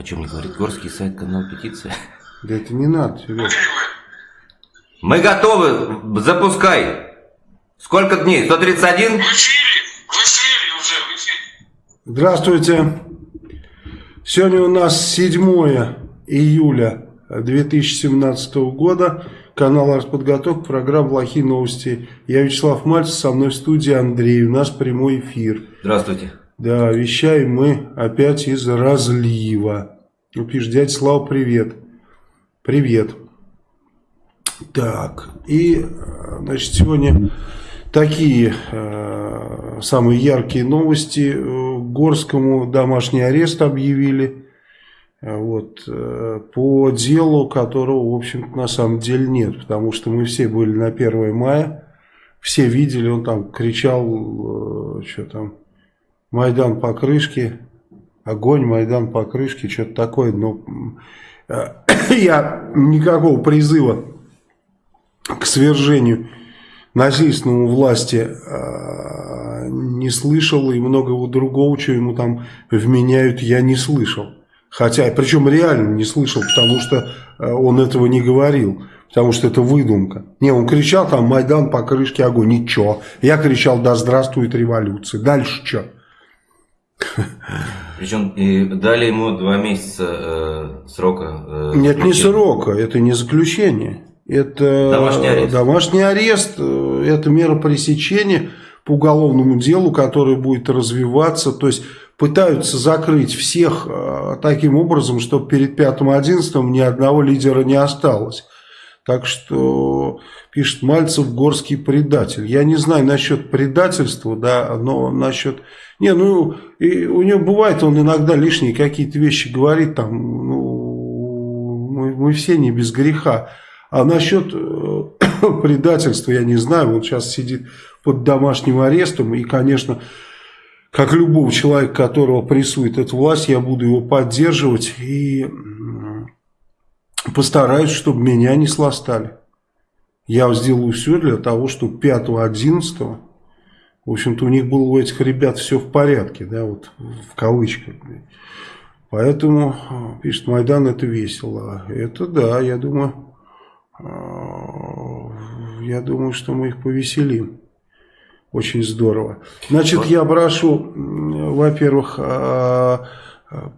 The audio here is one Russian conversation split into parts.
О чем мне говорит горский сайт, канал петиция? Да это не надо, Серега. Мы готовы, запускай. Сколько дней? 131? В эфире, в эфире уже, в эфире. Здравствуйте. Сегодня у нас 7 июля 2017 года. Канал «Артподготовка», программа «Плохие новости». Я Вячеслав Мальцев, со мной в студии Андрей. У нас прямой эфир. Здравствуйте. Да, вещаем мы опять из разлива. Ну, пишет, дядя Слава, привет. Привет. Так, и, значит, сегодня такие э, самые яркие новости. Горскому домашний арест объявили. Вот, э, по делу, которого, в общем-то, на самом деле нет. Потому что мы все были на 1 мая. Все видели, он там кричал, э, что там, Майдан по крышке, огонь, Майдан по крышке, что-то такое. Но э, я никакого призыва к свержению насильственному власти э, не слышал, и многого другого, что ему там вменяют, я не слышал. Хотя, причем реально не слышал, потому что э, он этого не говорил. Потому что это выдумка. Не, он кричал там «Майдан по крышке огонь». Ничего. Я кричал «Да здравствует революция». Дальше что? Причем и дали ему два месяца э, срока. Э, Нет, не срока, это не заключение. Это домашний арест. домашний арест, э, это мера пресечения по уголовному делу, которое будет развиваться. То есть пытаются закрыть всех э, таким образом, чтобы перед 5-11 ни одного лидера не осталось. Так что пишет Мальцев горский предатель. Я не знаю насчет предательства, да, но насчет не, ну, и у него бывает, он иногда лишние какие-то вещи говорит, там, ну, мы, мы все не без греха. А насчет э, предательства, я не знаю, он сейчас сидит под домашним арестом, и, конечно, как любого человека, которого прессует эта власть, я буду его поддерживать и постараюсь, чтобы меня не сластали. Я сделаю все для того, чтобы 5-11 в общем-то, у них было у этих ребят все в порядке, да, вот в кавычках. Поэтому, а, пишет, Майдан это весело. Это да, я думаю, а, я думаю, что мы их повеселим. Очень здорово. Значит, я прошу, во-первых, а,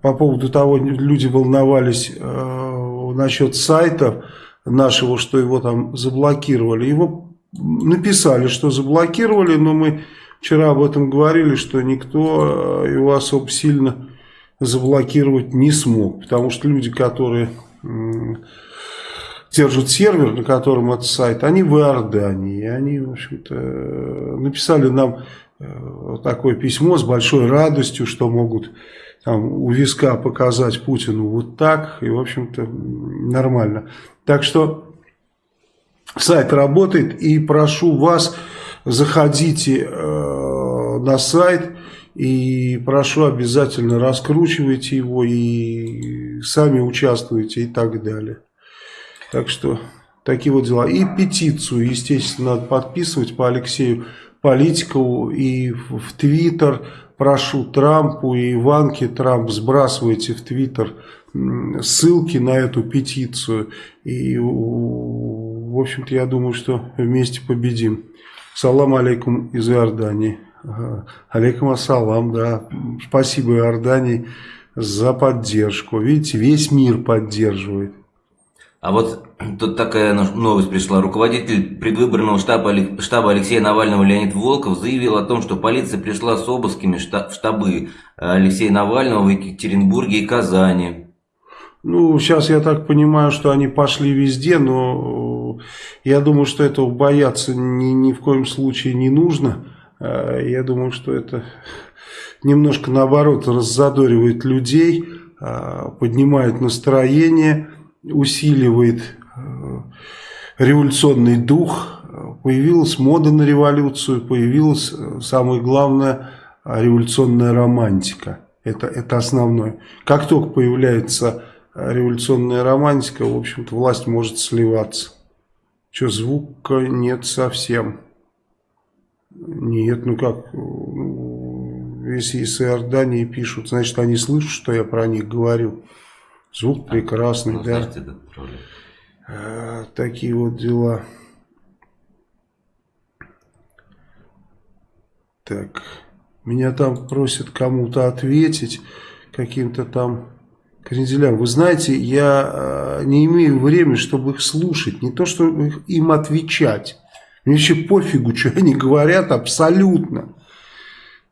по поводу того, люди волновались насчет сайта нашего, что его там заблокировали. Его написали, что заблокировали, но мы вчера об этом говорили, что никто э, его особо сильно заблокировать не смог, потому что люди, которые держат сервер, на котором этот сайт, они в Иордании, и они, в общем-то, написали нам э, такое письмо с большой радостью, что могут там, у виска показать Путину вот так, и, в общем-то, нормально. Так что Сайт работает и прошу вас, заходите э, на сайт и прошу обязательно раскручивайте его и сами участвуйте и так далее. Так что такие вот дела. И петицию, естественно, надо подписывать по Алексею Политикову и в Твиттер. Прошу Трампу и Иванке Трамп сбрасывайте в Твиттер ссылки на эту петицию и в общем-то, я думаю, что вместе победим. Салам алейкум из Иордании. Алейкум ассалам, да. Спасибо Иордании за поддержку. Видите, весь мир поддерживает. А вот тут такая новость пришла. Руководитель предвыборного штаба, штаба Алексея Навального Леонид Волков заявил о том, что полиция пришла с обысками в штабы Алексея Навального в Екатеринбурге и Казани. Ну, сейчас я так понимаю, что они пошли везде, но я думаю, что этого бояться ни, ни в коем случае не нужно. А, я думаю, что это немножко наоборот раззадоривает людей, поднимает настроение, усиливает а, революционный дух. Появилась мода на революцию, появилась, самое главное, революционная романтика. Это, это основное. Как только появляется революционная романтика, в общем-то, власть может сливаться. Что, звука нет совсем. Нет, ну как, ну, если из Иордании пишут, значит, они слышат, что я про них говорю. Звук прекрасный, ну, да. А, такие вот дела. Так, меня там просят кому-то ответить, каким-то там кренделям. Вы знаете, я э, не имею времени, чтобы их слушать, не то, чтобы им отвечать. Мне вообще пофигу, что они говорят, абсолютно.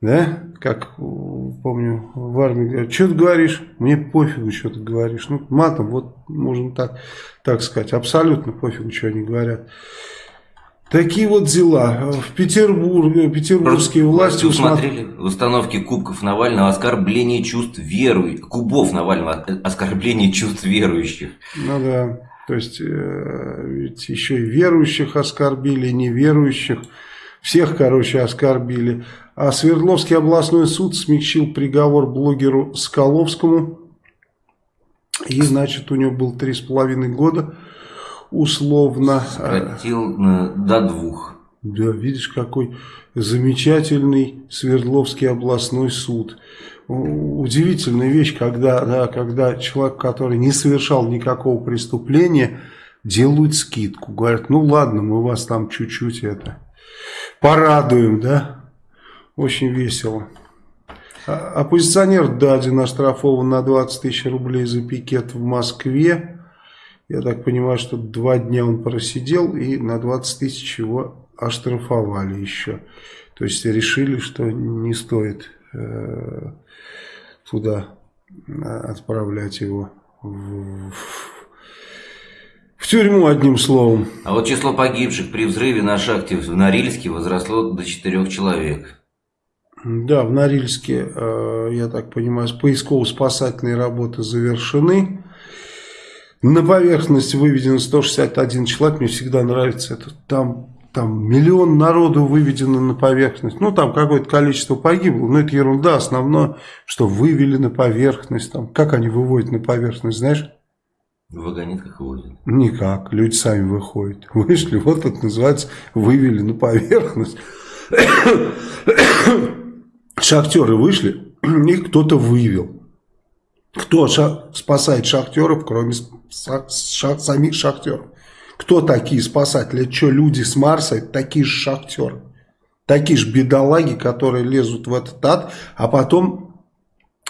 Да? Как, помню, в армии говорят, что ты говоришь? Мне пофигу, что ты говоришь. Ну, матом, вот, можно так, так сказать, абсолютно пофигу, что они говорят. Такие вот дела. В Петербурге, петербургские власти усмотрели в установке кубков Навального оскорбление чувств верующих, кубов Навального оскорбление чувств верующих. Ну да, то есть э, ведь еще и верующих оскорбили, и неверующих. Всех, короче, оскорбили. А Свердловский областной суд смягчил приговор блогеру Скаловскому. И, значит, у него был три с половиной года условно. Сократил э, до двух. Да, видишь, какой замечательный Свердловский областной суд. Удивительная вещь, когда, да, когда человек, который не совершал никакого преступления, делают скидку. Говорят, ну ладно, мы вас там чуть-чуть это порадуем, да. Очень весело. А, оппозиционер Дадин оштрафован на 20 тысяч рублей за пикет в Москве. Я так понимаю, что два дня он просидел и на 20 тысяч его оштрафовали еще. То есть решили, что не стоит э, туда отправлять его в, в тюрьму, одним словом. А вот число погибших при взрыве на шахте в Норильске возросло до четырех человек. Да, в Норильске, э, я так понимаю, поисково-спасательные работы завершены. На поверхность выведено 161 человек, мне всегда нравится это. Там, там миллион народу выведено на поверхность. Ну, там какое-то количество погибло, но это ерунда. Основное, что вывели на поверхность. Там, как они выводят на поверхность, знаешь? В вагонетках выводят? Никак, люди сами выходят. Вышли, вот это называется, вывели на поверхность. Шахтеры вышли, их кто-то вывел. Кто спасает шахтеров, кроме самих шахтеров? Кто такие спасатели? Это что, люди с Марса? Это такие же шахтеры. Такие же бедолаги, которые лезут в этот ад, а потом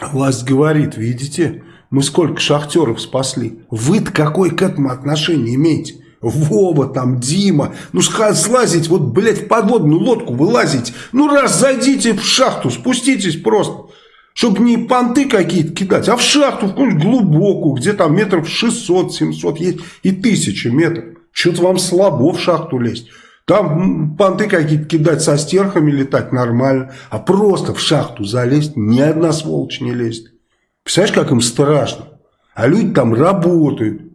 власть говорит, видите, мы сколько шахтеров спасли. Вы-то какое к этому отношение имеете? Вова там, Дима, ну слазить, вот, блядь, в подводную лодку вылазить. Ну раз зайдите в шахту, спуститесь просто. Чтобы не понты какие-то кидать, а в шахту, в какую-нибудь глубокую, где там метров 600-700 есть и тысячи метров. Что-то вам слабо в шахту лезть. Там понты какие-то кидать со стерхами летать нормально. А просто в шахту залезть ни одна сволочь не лезет. Представляешь, как им страшно? А люди там работают.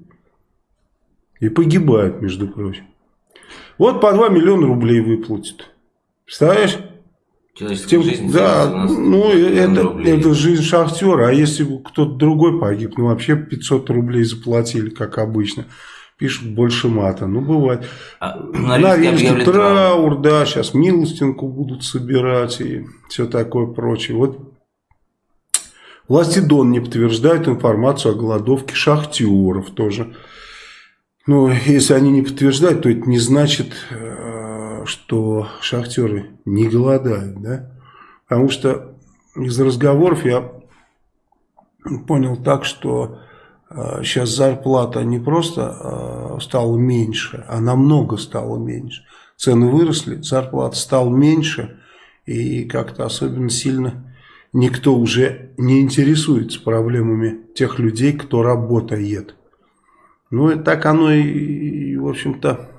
И погибают, между прочим. Вот по 2 миллиона рублей выплатят. Представляешь? Тем, жизнь. Да, ну это, это жизнь шахтера. А если бы кто-то другой погиб, ну вообще 500 рублей заплатили, как обычно. Пишут больше мата. Ну, бывает. А, Норильский траур, да, сейчас милостинку будут собирать и все такое прочее. Вот власти Дон не подтверждают информацию о голодовке шахтеров тоже. Но если они не подтверждают, то это не значит э, что шахтеры не голодают, да? Потому что из разговоров я понял так, что э, сейчас зарплата не просто э, стала меньше, а намного стала меньше. Цены выросли, зарплата стала меньше, и как-то особенно сильно никто уже не интересуется проблемами тех людей, кто работает. Ну, и так оно и, в общем-то,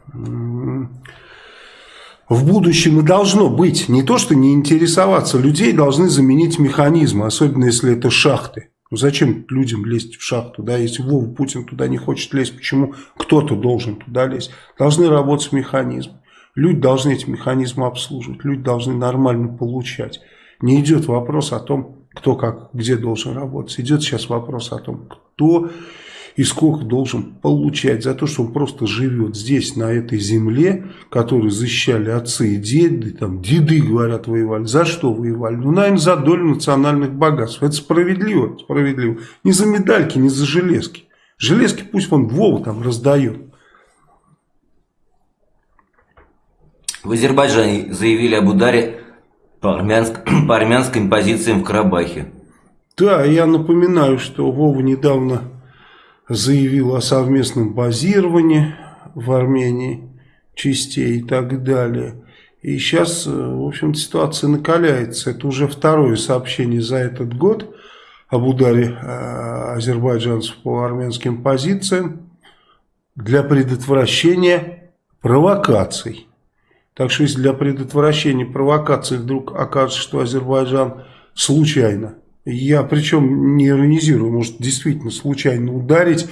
в будущем и должно быть. Не то, что не интересоваться. Людей должны заменить механизмы, особенно если это шахты. Ну, зачем людям лезть в шахту, да, если Вова Путин туда не хочет лезть, почему кто-то должен туда лезть? Должны работать механизмы. Люди должны эти механизмы обслуживать, люди должны нормально получать. Не идет вопрос о том, кто как, где должен работать. Идет сейчас вопрос о том, кто и сколько должен получать за то, что он просто живет здесь, на этой земле, которую защищали отцы и деды, там, деды, говорят, воевали. За что воевали? Ну, наверное, за долю национальных богатств. Это справедливо, справедливо. Не за медальки, не за железки. Железки пусть он Вова там раздает. В Азербайджане заявили об ударе по, армянск... по армянским позициям в Карабахе. Да, я напоминаю, что Вова недавно заявил о совместном базировании в Армении частей и так далее. И сейчас, в общем ситуация накаляется. Это уже второе сообщение за этот год об ударе э, азербайджанцев по армянским позициям для предотвращения провокаций. Так что если для предотвращения провокаций вдруг окажется, что Азербайджан случайно, я причем не иронизирую, может действительно случайно ударить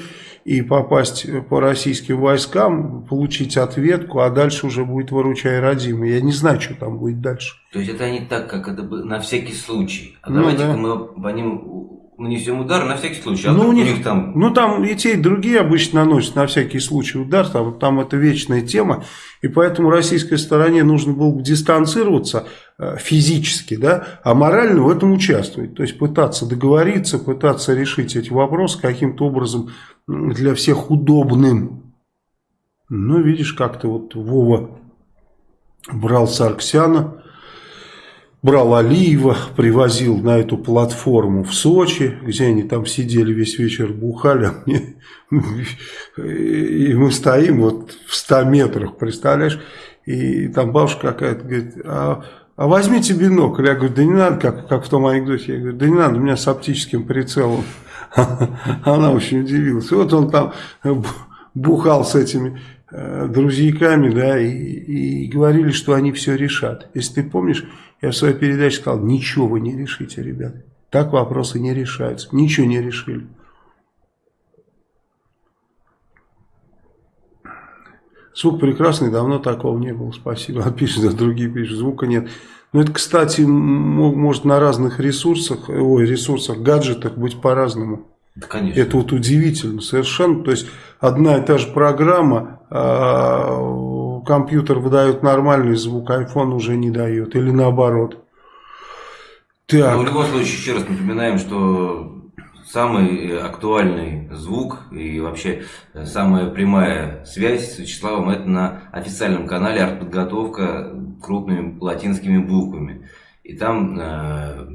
и попасть по российским войскам, получить ответку, а дальше уже будет выручай родимый. Я не знаю, что там будет дальше. То есть это не так, как это на всякий случай. А ну, давайте да. мы по ним нанесем удар на всякий случай. А ну, у них, у них там... Ну, там и те, и другие обычно наносят на всякий случай удар. Там, там это вечная тема. И поэтому российской стороне нужно было бы дистанцироваться э, физически, да, а морально в этом участвовать. То есть пытаться договориться, пытаться решить эти вопросы каким-то образом для всех удобным. Ну, видишь, как-то вот Вова брал Сарксяна брал Алиева, привозил на эту платформу в Сочи, где они там сидели весь вечер, бухали, а и мы стоим вот в 100 метрах, представляешь, и там бабушка какая-то говорит, а, а возьмите бинокль, я говорю, да не надо, как, как в том анекдоте, я говорю, да не надо, у меня с оптическим прицелом, она очень удивилась, вот он там бухал с этими э, друзьяками, да, и, и говорили, что они все решат. Если ты помнишь, я в своей передаче сказал, ничего вы не решите, ребята. Так вопросы не решаются. Ничего не решили. Звук прекрасный, давно такого не было. Спасибо. Пишет, а другие пишут, звука нет. Но это, кстати, может на разных ресурсах, ой, ресурсах, гаджетах быть по-разному. Да, конечно. Это вот удивительно совершенно. То есть одна и та же программа, а, компьютер выдает нормальный звук, iPhone уже не дает. Или наоборот. Так. Но в любом случае, еще раз напоминаем, что самый актуальный звук и вообще самая прямая связь с Вячеславом это на официальном канале «Артподготовка» крупными латинскими буквами. И там э,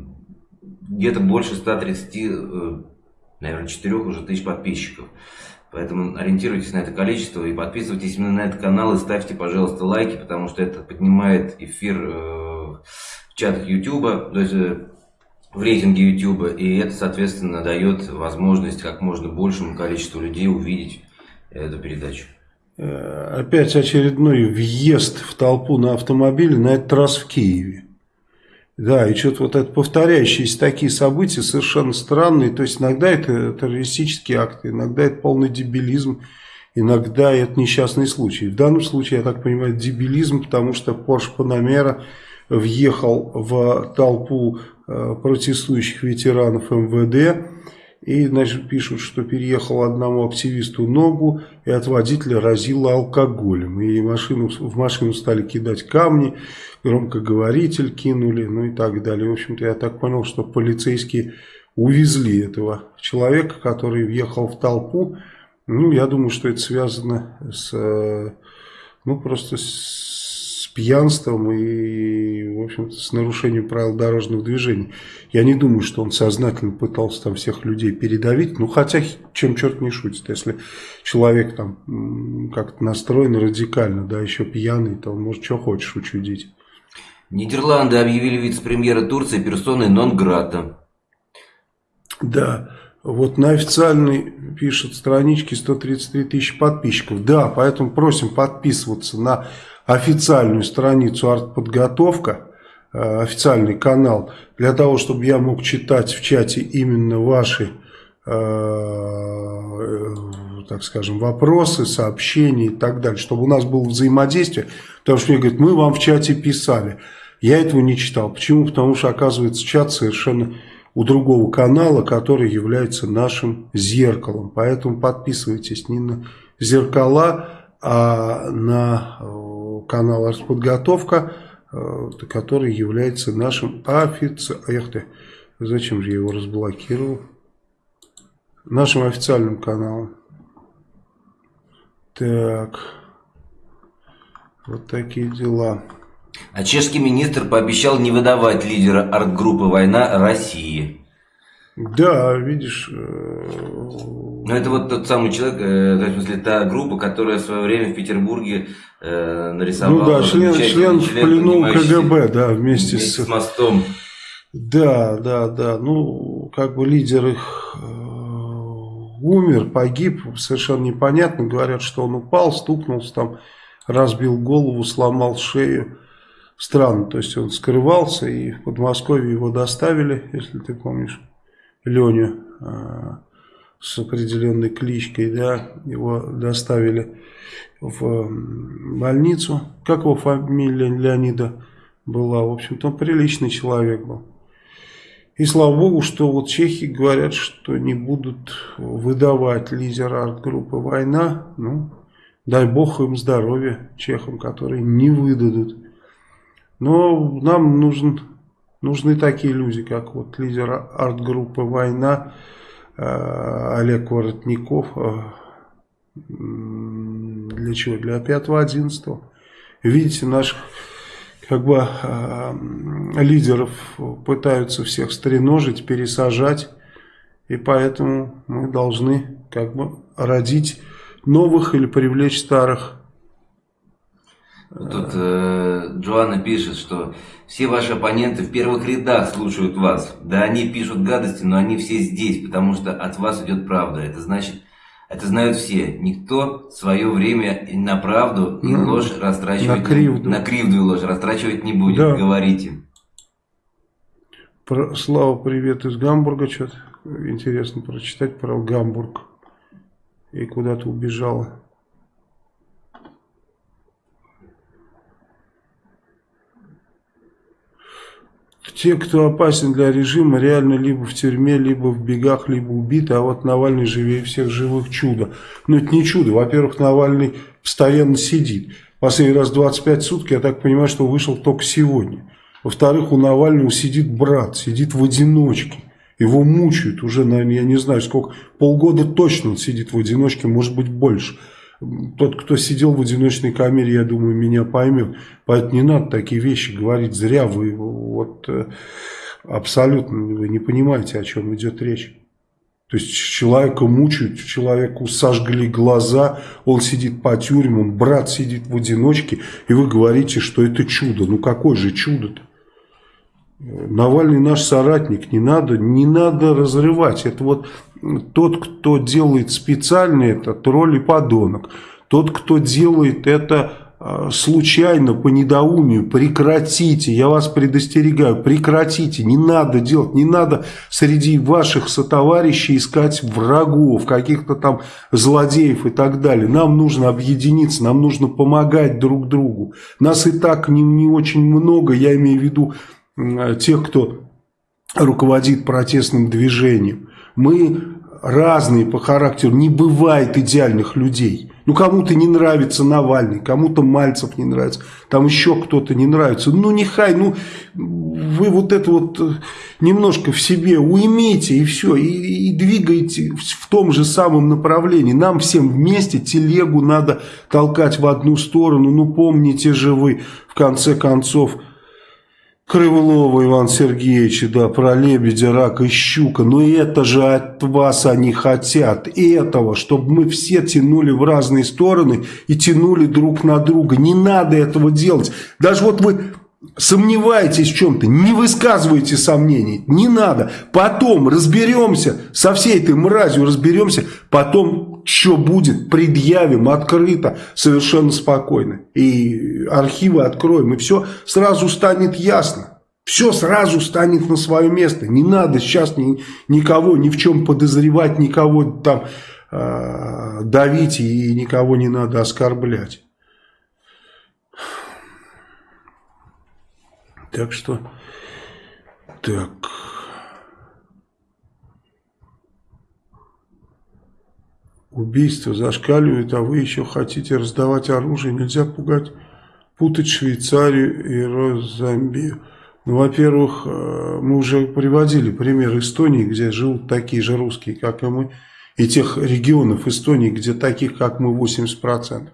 где-то больше 130, э, наверное, 4 уже тысяч подписчиков. Поэтому ориентируйтесь на это количество и подписывайтесь именно на этот канал и ставьте, пожалуйста, лайки, потому что это поднимает эфир э, в чатах YouTube, то есть э, в рейтинге YouTube, и это, соответственно, дает возможность как можно большему количеству людей увидеть эту передачу. Э, опять очередной въезд в толпу на автомобиле, на этот раз в Киеве. Да, и что-то вот это повторяющиеся такие события совершенно странные. То есть иногда это террористические акты, иногда это полный дебилизм, иногда это несчастный случай. В данном случае, я так понимаю, дебилизм, потому что Porsche Panamera въехал в толпу э, протестующих ветеранов МВД. И, значит, пишут, что переехал одному активисту ногу, и от водителя разило алкоголем. И машину, в машину стали кидать камни громкоговоритель кинули, ну и так далее. В общем-то, я так понял, что полицейские увезли этого человека, который въехал в толпу. Ну, я думаю, что это связано с, э, ну, просто с пьянством и, в общем-то, с нарушением правил дорожного движения. Я не думаю, что он сознательно пытался там всех людей передавить. Ну, хотя, чем черт не шутит, если человек там как-то настроен радикально, да, еще пьяный, то он может что хочешь учудить. Нидерланды объявили вице-премьера Турции персоной нон-грата. Да, вот на официальной пишет страничке 133 тысячи подписчиков. Да, поэтому просим подписываться на официальную страницу артподготовка, э, официальный канал, для того, чтобы я мог читать в чате именно ваши, э, э, так скажем, вопросы, сообщения и так далее, чтобы у нас было взаимодействие, потому что мне говорят, мы вам в чате писали. Я этого не читал. Почему? Потому что, оказывается, чат совершенно у другого канала, который является нашим зеркалом. Поэтому подписывайтесь не на зеркала, а на канал «Артподготовка», э, который является нашим официальным... Эх ты, зачем же я его разблокировал? Нашим официальным каналом. Так, вот такие дела. А чешский министр пообещал не выдавать лидера арт-группы «Война» России. Да, видишь... Ну, это вот тот самый человек, э, в смысле, та группа, которая в свое время в Петербурге э, нарисовала... Ну да, член, член, в плену КГБ, да, вместе, вместе с... с мостом. Да, да, да, ну, как бы лидер их э, умер, погиб, совершенно непонятно, говорят, что он упал, стукнулся там, разбил голову, сломал шею. Странно, то есть он скрывался, и в Подмосковье его доставили, если ты помнишь, Леню э, с определенной кличкой, да, его доставили в больницу. Как его фамилия Леонида была? В общем-то, приличный человек был. И слава богу, что вот чехи говорят, что не будут выдавать лидера арт-группы «Война». Ну, дай бог им здоровья, чехам, которые не выдадут. Но нам нужен, нужны такие люди, как вот лидер арт-группы «Война» э, Олег Воротников. Э, для чего? Для 5-11. Видите, наш как бы э, лидеров пытаются всех стреножить, пересажать. И поэтому мы должны как бы родить новых или привлечь старых. Тут э, Джоанна пишет, что все ваши оппоненты в первых рядах слушают вас. Да они пишут гадости, но они все здесь, потому что от вас идет правда. Это значит, это знают все. Никто свое время на правду и ну, ложь растрачивать... На кривду. На кривду и ложь растрачивать не будет. Да. Говорите. Про, Слава, привет из Гамбурга. Что-то интересно прочитать про Гамбург. И куда то убежала. Те, кто опасен для режима, реально либо в тюрьме, либо в бегах, либо убиты, а вот Навальный живее всех живых чудо. Но это не чудо. Во-первых, Навальный постоянно сидит. Последний раз 25 суток, я так понимаю, что вышел только сегодня. Во-вторых, у Навального сидит брат, сидит в одиночке. Его мучают уже, наверное, я не знаю сколько, полгода точно он сидит в одиночке, может быть больше. Тот, кто сидел в одиночной камере, я думаю, меня поймет. Поэтому не надо такие вещи говорить. Зря вы вот э, абсолютно вы не понимаете, о чем идет речь. То есть человека мучают, человеку сожгли глаза, он сидит по тюрьмам, брат сидит в одиночке, и вы говорите, что это чудо. Ну какое же чудо-то? Навальный наш соратник, не надо, не надо разрывать. Это вот тот, кто делает специально это, тролль и подонок. Тот, кто делает это а, случайно, по недоумию, прекратите, я вас предостерегаю, прекратите, не надо делать, не надо среди ваших сотоварищей искать врагов, каких-то там злодеев и так далее. Нам нужно объединиться, нам нужно помогать друг другу. Нас и так не, не очень много, я имею в виду тех, кто руководит протестным движением. Мы разные по характеру, не бывает идеальных людей. Ну, кому-то не нравится Навальный, кому-то Мальцев не нравится, там еще кто-то не нравится. Ну, нехай, ну, вы вот это вот э, немножко в себе уймите и все, и, и двигайте в том же самом направлении. Нам всем вместе телегу надо толкать в одну сторону. Ну, помните же вы, в конце концов, Крылова Иван Сергеевич, да, про лебедя, рака и щука. Но это же от вас они хотят. Этого, чтобы мы все тянули в разные стороны и тянули друг на друга. Не надо этого делать. Даже вот вы сомневаетесь в чем-то, не высказывайте сомнений, не надо. Потом разберемся, со всей этой мразью разберемся, потом что будет, предъявим открыто, совершенно спокойно. И архивы откроем, и все сразу станет ясно. Все сразу станет на свое место. Не надо сейчас ни, никого ни в чем подозревать, никого там э, давить и никого не надо оскорблять. Так что, так, убийства зашкаливают, а вы еще хотите раздавать оружие. Нельзя пугать, путать Швейцарию и Розамбию. Ну, во-первых, э, мы уже приводили пример Эстонии, где живут такие же русские, как и мы, и тех регионов Эстонии, где таких, как мы, 80%.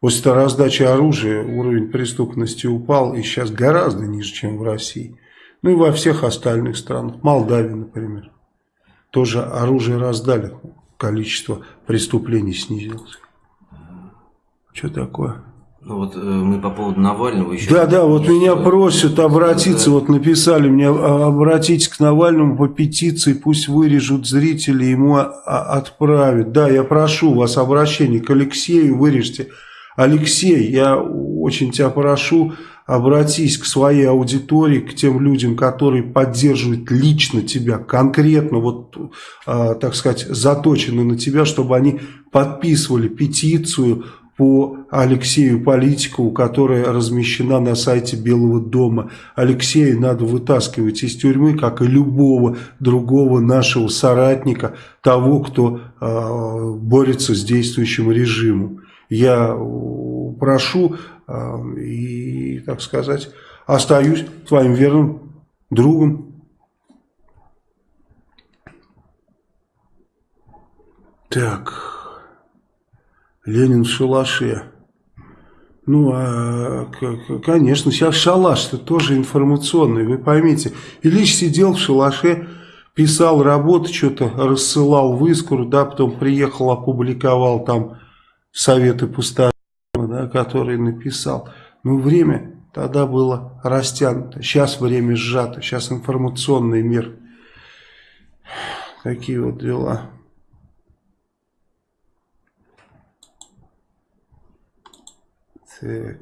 После раздачи оружия уровень преступности упал и сейчас гораздо ниже, чем в России. Ну и во всех остальных странах. Молдавии, например. Тоже оружие раздали, количество преступлений снизилось. Что такое? Ну вот э, мы по поводу Навального еще... Да, да, вот меня просят обратиться, да. вот написали мне, «А, обратитесь к Навальному по петиции, пусть вырежут зрители, ему отправят. Да, я прошу вас обращение к Алексею, вырежьте. Алексей, я очень тебя прошу, обратись к своей аудитории, к тем людям, которые поддерживают лично тебя, конкретно, вот, э, так сказать, заточены на тебя, чтобы они подписывали петицию по Алексею Политикову, которая размещена на сайте Белого дома. Алексея надо вытаскивать из тюрьмы, как и любого другого нашего соратника, того, кто э, борется с действующим режимом. Я прошу и, так сказать, остаюсь твоим верным другом. Так... Ленин в шалаше. Ну, а, конечно, сейчас шалаш-то тоже информационный, вы поймите. Ильич сидел в шалаше, писал работы, что-то рассылал в Искру, да, потом приехал, опубликовал там советы пустого, да, которые написал. Ну, время тогда было растянуто, сейчас время сжато, сейчас информационный мир. Такие вот дела. Так.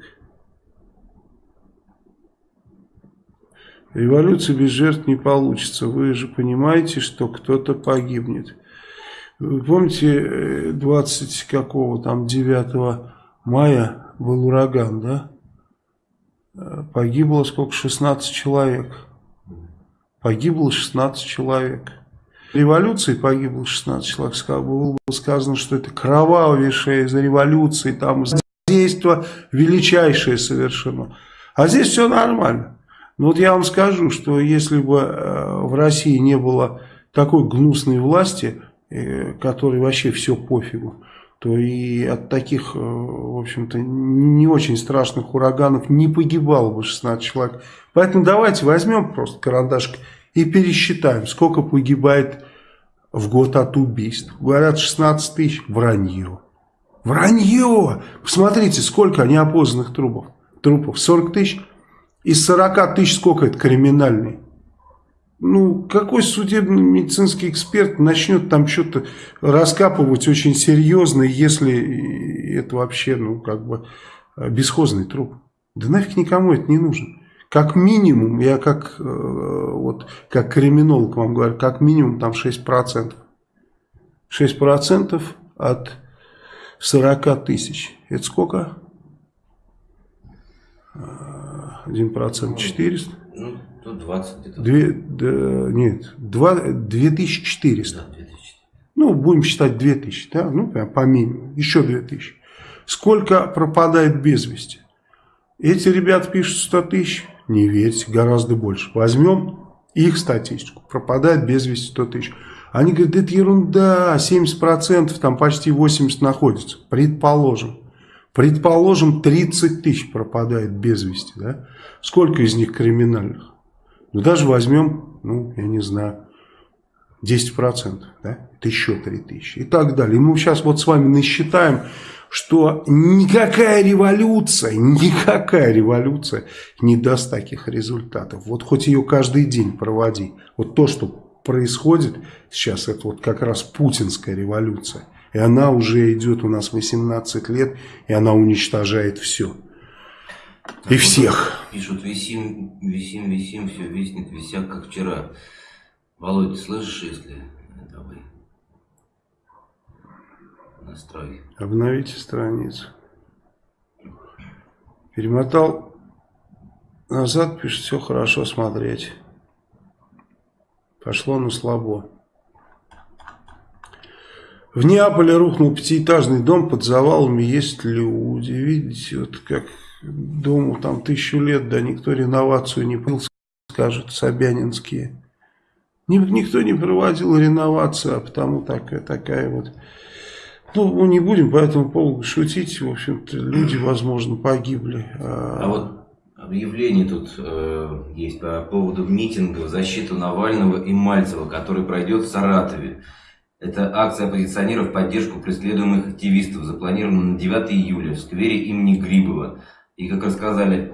Революция без жертв не получится. Вы же понимаете, что кто-то погибнет. Вы помните, 20 э, какого там 9 мая был ураган, да? Э, погибло сколько? 16 человек. Погибло 16 человек. Революции погибло 16 человек. Было бы сказано, что это кровавейшая из революции, там действие величайшее совершено. А здесь все нормально. Но вот я вам скажу, что если бы э, в России не было такой гнусной власти, э, которой вообще все пофигу, то и от таких, э, в общем-то, не очень страшных ураганов не погибало бы 16 человек. Поэтому давайте возьмем просто карандашик и пересчитаем, сколько погибает в год от убийств. Говорят 16 тысяч, вранье. Вранье! Посмотрите, сколько неопознанных трупов. Трупов 40 тысяч. Из 40 тысяч сколько это криминальный? Ну, какой судебно-медицинский эксперт начнет там что-то раскапывать очень серьезно, если это вообще, ну, как бы, бесхозный труп? Да нафиг никому это не нужно. Как минимум, я как, э, вот, как криминолог вам говорю, как минимум там 6%. 6% от 40 тысяч. Это сколько? 1% 400. Ну, тут 20 где-то. Да, нет, 2, 2400. Да, 2000. Ну, будем считать 2000, да? Ну, прям по минимуму. Еще 2000. Сколько пропадает без вести? Эти ребята пишут 100 тысяч. Не верьте, гораздо больше. Возьмем их статистику. Пропадает без вести 100 тысяч. Они говорят, это ерунда, 70%, там почти 80% находится. Предположим. Предположим, 30 тысяч пропадает без вести. Да? Сколько из них криминальных? Ну, даже возьмем, ну, я не знаю, 10%. Да? Это еще 3 тысячи. И так далее. И мы сейчас вот с вами насчитаем, что никакая революция, никакая революция не даст таких результатов. Вот хоть ее каждый день проводи. Вот то, что происходит сейчас, это вот как раз путинская революция. И она уже идет у нас 18 лет, и она уничтожает все. И всех. Пишут, висим, висим, висим, все виснет, висят, как вчера. Володя, слышишь, если вы? Настрой. Обновите страницу. Перемотал назад, пишет, все хорошо смотреть. Пошло на слабо. В Неаполе рухнул пятиэтажный дом, под завалами есть люди. Видите, вот как дому там тысячу лет, да никто реновацию не понял, скажут Собянинские. Никто не проводил реновацию, а потому такая, такая вот... Ну, мы не будем по этому поводу шутить. В общем-то, люди, возможно, погибли. А, а вот объявление тут э, есть по поводу митинга в защиту Навального и Мальцева, который пройдет в Саратове. Это акция оппозиционеров в поддержку преследуемых активистов, запланирована на 9 июля в сквере имени Грибова. И, как рассказали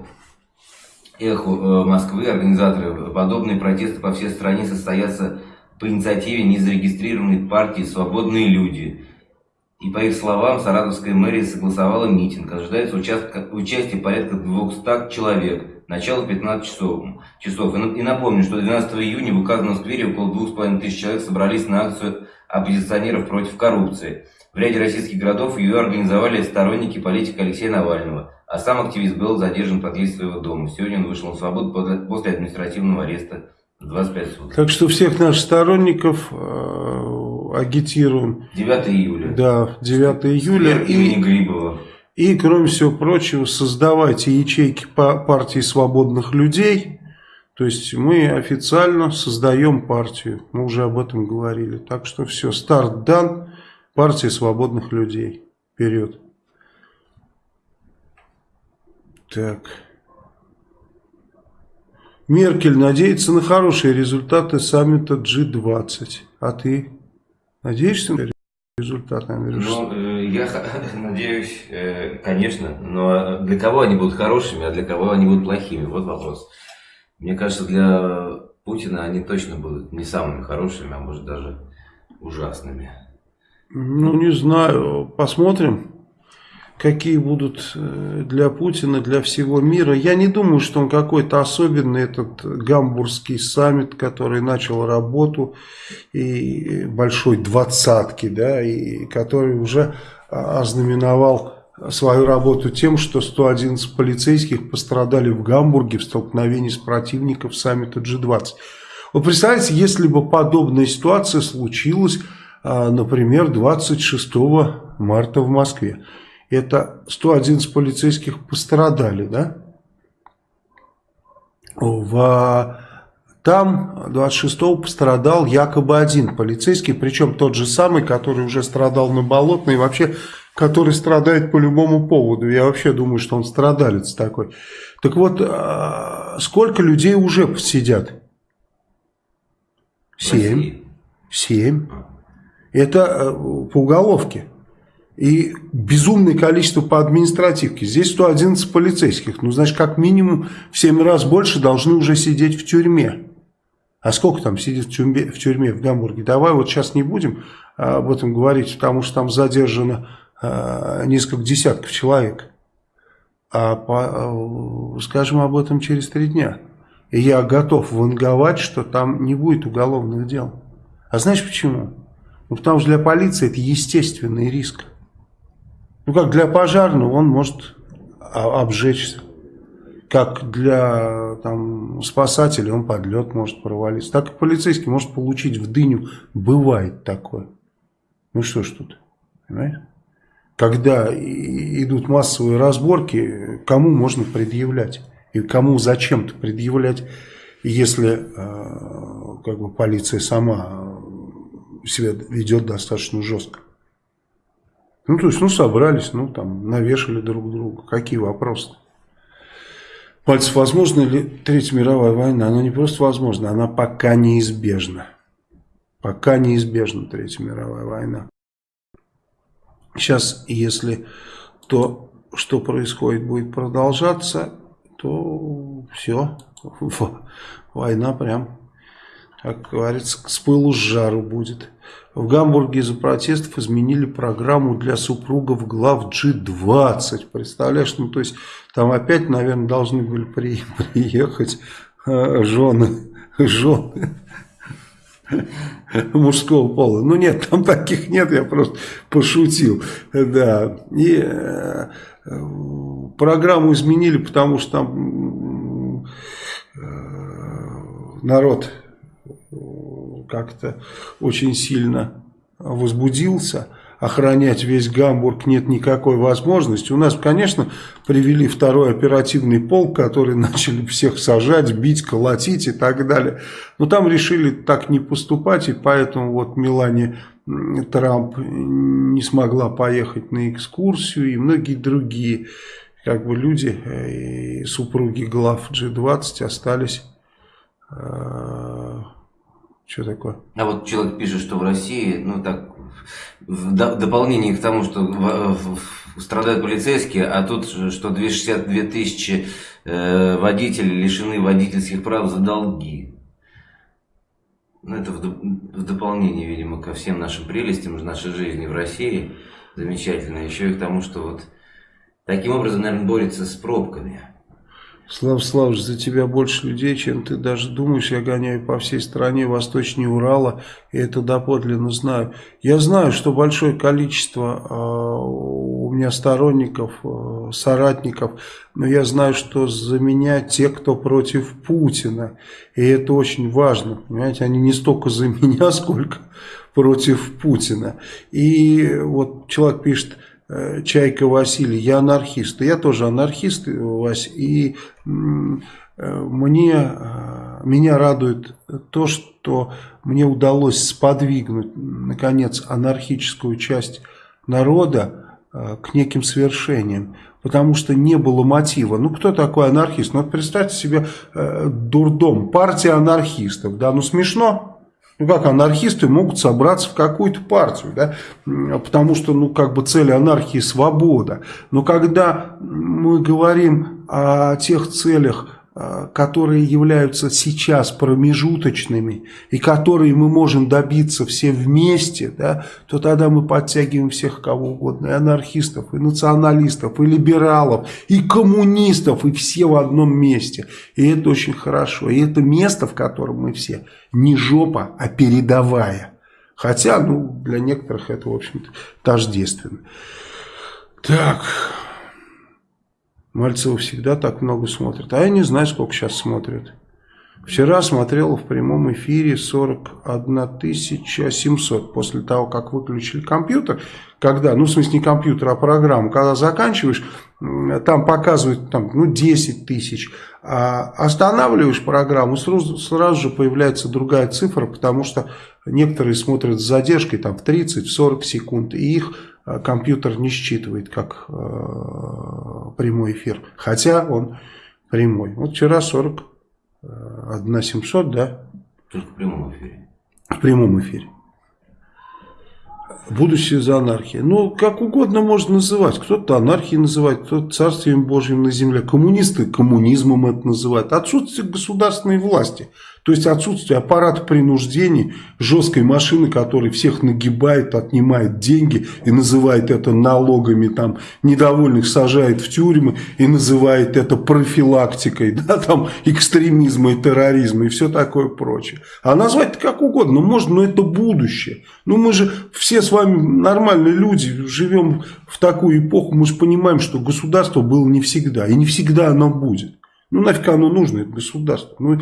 «Эхо э, Москвы», организаторы, подобные протесты по всей стране состоятся по инициативе незарегистрированной партии «Свободные люди». И по их словам, Саратовская мэрия согласовала митинг. Ожидается участка, участие порядка 200 человек. Начало 15 часов. часов. И напомню, что 12 июня в указанном сквере около 2500 человек собрались на акцию оппозиционеров против коррупции. В ряде российских городов ее организовали сторонники политика Алексея Навального, а сам активист был задержан под дверь своего дома. Сегодня он вышел на свободу после административного ареста 25 суток. Так что всех наших сторонников э, агитируем. 9 июля. Да, 9 июля. И, имени Грибова. И, кроме всего прочего, создавайте ячейки по партии свободных людей то есть мы официально создаем партию, мы уже об этом говорили. Так что все, старт дан, партия свободных людей. Вперед. Так. Меркель надеется на хорошие результаты саммита G20. А ты надеешься на результаты? Ну, э, я надеюсь, э, конечно, но для кого они будут хорошими, а для кого они будут плохими? Вот вопрос. Мне кажется, для Путина они точно будут не самыми хорошими, а может даже ужасными. Ну, не знаю. Посмотрим, какие будут э, для Путина, для всего мира. Я не думаю, что он какой-то особенный, этот гамбургский саммит, который начал работу, и большой двадцатки, да, и который уже ознаменовал свою работу тем, что 111 полицейских пострадали в Гамбурге в столкновении с противником саммита G20. Вы представляете, если бы подобная ситуация случилась, а, например, 26 марта в Москве. Это 111 полицейских пострадали, да? В там 26-го пострадал якобы один полицейский, причем тот же самый, который уже страдал на Болотной, и вообще, который страдает по любому поводу. Я вообще думаю, что он страдалец такой. Так вот, а, сколько людей уже сидят? Семь. Семь. Это э, по уголовке. И безумное количество по административке. Здесь 111 полицейских. Ну, значит, как минимум в 7 раз больше должны уже сидеть в тюрьме. А сколько там сидит в тюрьме, в тюрьме в Гамбурге? Давай вот сейчас не будем а, об этом говорить, потому что там задержано а, несколько десятков человек. А по, а, скажем об этом через три дня. И я готов ванговать, что там не будет уголовных дел. А знаешь почему? Ну, потому что для полиции это естественный риск. Ну, как для пожарного он может обжечься как для там, спасателей он под лед может провалиться, так и полицейский может получить в дыню. Бывает такое. Ну что ж тут, понимаете? Когда идут массовые разборки, кому можно предъявлять? И кому зачем-то предъявлять, если э, как бы полиция сама себя ведет достаточно жестко. Ну, то есть, ну, собрались, ну, там, навешали друг друга. Какие вопросы? -то? Пальцев, возможно ли Третья мировая война? Она не просто возможна, она пока неизбежна. Пока неизбежна Третья мировая война. Сейчас, если то, что происходит, будет продолжаться, то все, война прям, как говорится, с пылу с жару будет. В Гамбурге из-за протестов изменили программу для супругов глав G20. Представляешь, ну то есть там опять, наверное, должны были при, приехать э, жены, жены мужского пола. Ну нет, там таких нет, я просто пошутил. Да. И э, программу изменили, потому что там э, народ как-то очень сильно возбудился, охранять весь Гамбург нет никакой возможности. У нас, конечно, привели второй оперативный полк, который начали всех сажать, бить, колотить и так далее. Но там решили так не поступать, и поэтому вот Мелания Трамп не смогла поехать на экскурсию, и многие другие как бы люди, э, и супруги глав G20 остались... Что такое? А вот человек пишет, что в России, ну так, в дополнение к тому, что в, в, страдают полицейские, а тут, что 262 тысячи э, водителей лишены водительских прав за долги. Ну, это в, в дополнение, видимо, ко всем нашим прелестям нашей жизни в России. Замечательно. Еще и к тому, что вот таким образом, наверное, борется с пробками. Слав Славович, за тебя больше людей, чем ты даже думаешь. Я гоняю по всей стране, восточнее Урала, и это доподлинно знаю. Я знаю, что большое количество э, у меня сторонников, э, соратников, но я знаю, что за меня те, кто против Путина. И это очень важно, понимаете, они не столько за меня, сколько против Путина. И вот человек пишет Чайка Василий, я анархист. Я тоже анархист, Вась, и э, мне, э, меня радует то, что мне удалось сподвигнуть, наконец, анархическую часть народа к неким свершениям. Потому что не было мотива. Ну, кто такой анархист? Ну, вот представьте себе дурдом, партия анархистов. Да, ну смешно, ну как анархисты могут собраться в какую-то партию, да? потому что ну как бы цель анархии свобода. Но когда мы говорим о тех целях, которые являются сейчас промежуточными и которые мы можем добиться все вместе, да, то тогда мы подтягиваем всех кого угодно, и анархистов, и националистов, и либералов, и коммунистов, и все в одном месте. И это очень хорошо. И это место, в котором мы все, не жопа, а передовая. Хотя, ну, для некоторых это, в общем-то, тождественно. Так... Мальцева всегда так много смотрят. А я не знаю, сколько сейчас смотрят. Вчера смотрел в прямом эфире 41 700 после того, как выключили компьютер. Когда, ну в смысле не компьютер, а программу, когда заканчиваешь, там показывают там, ну, 10 тысяч. А останавливаешь программу, сразу, сразу же появляется другая цифра, потому что некоторые смотрят с задержкой там, в 30-40 секунд, и их компьютер не считывает как э, прямой эфир, хотя он прямой. Вот вчера 40, 1 700, да? Только в прямом эфире. В прямом эфире. Будущее за анархией. Ну, как угодно можно называть. Кто-то анархией называет, кто-то царствием Божьим на земле. Коммунисты коммунизмом это называют. Отсутствие государственной власти – то есть отсутствие аппарата принуждений, жесткой машины, которая всех нагибает, отнимает деньги и называет это налогами, там, недовольных сажает в тюрьмы и называет это профилактикой, да, там, экстремизма и терроризма и все такое прочее. А назвать как угодно можно, но это будущее. Ну мы же все с вами нормальные люди, живем в такую эпоху, мы же понимаем, что государство было не всегда, и не всегда оно будет. Ну, нафиг оно нужно, это государство. Ну,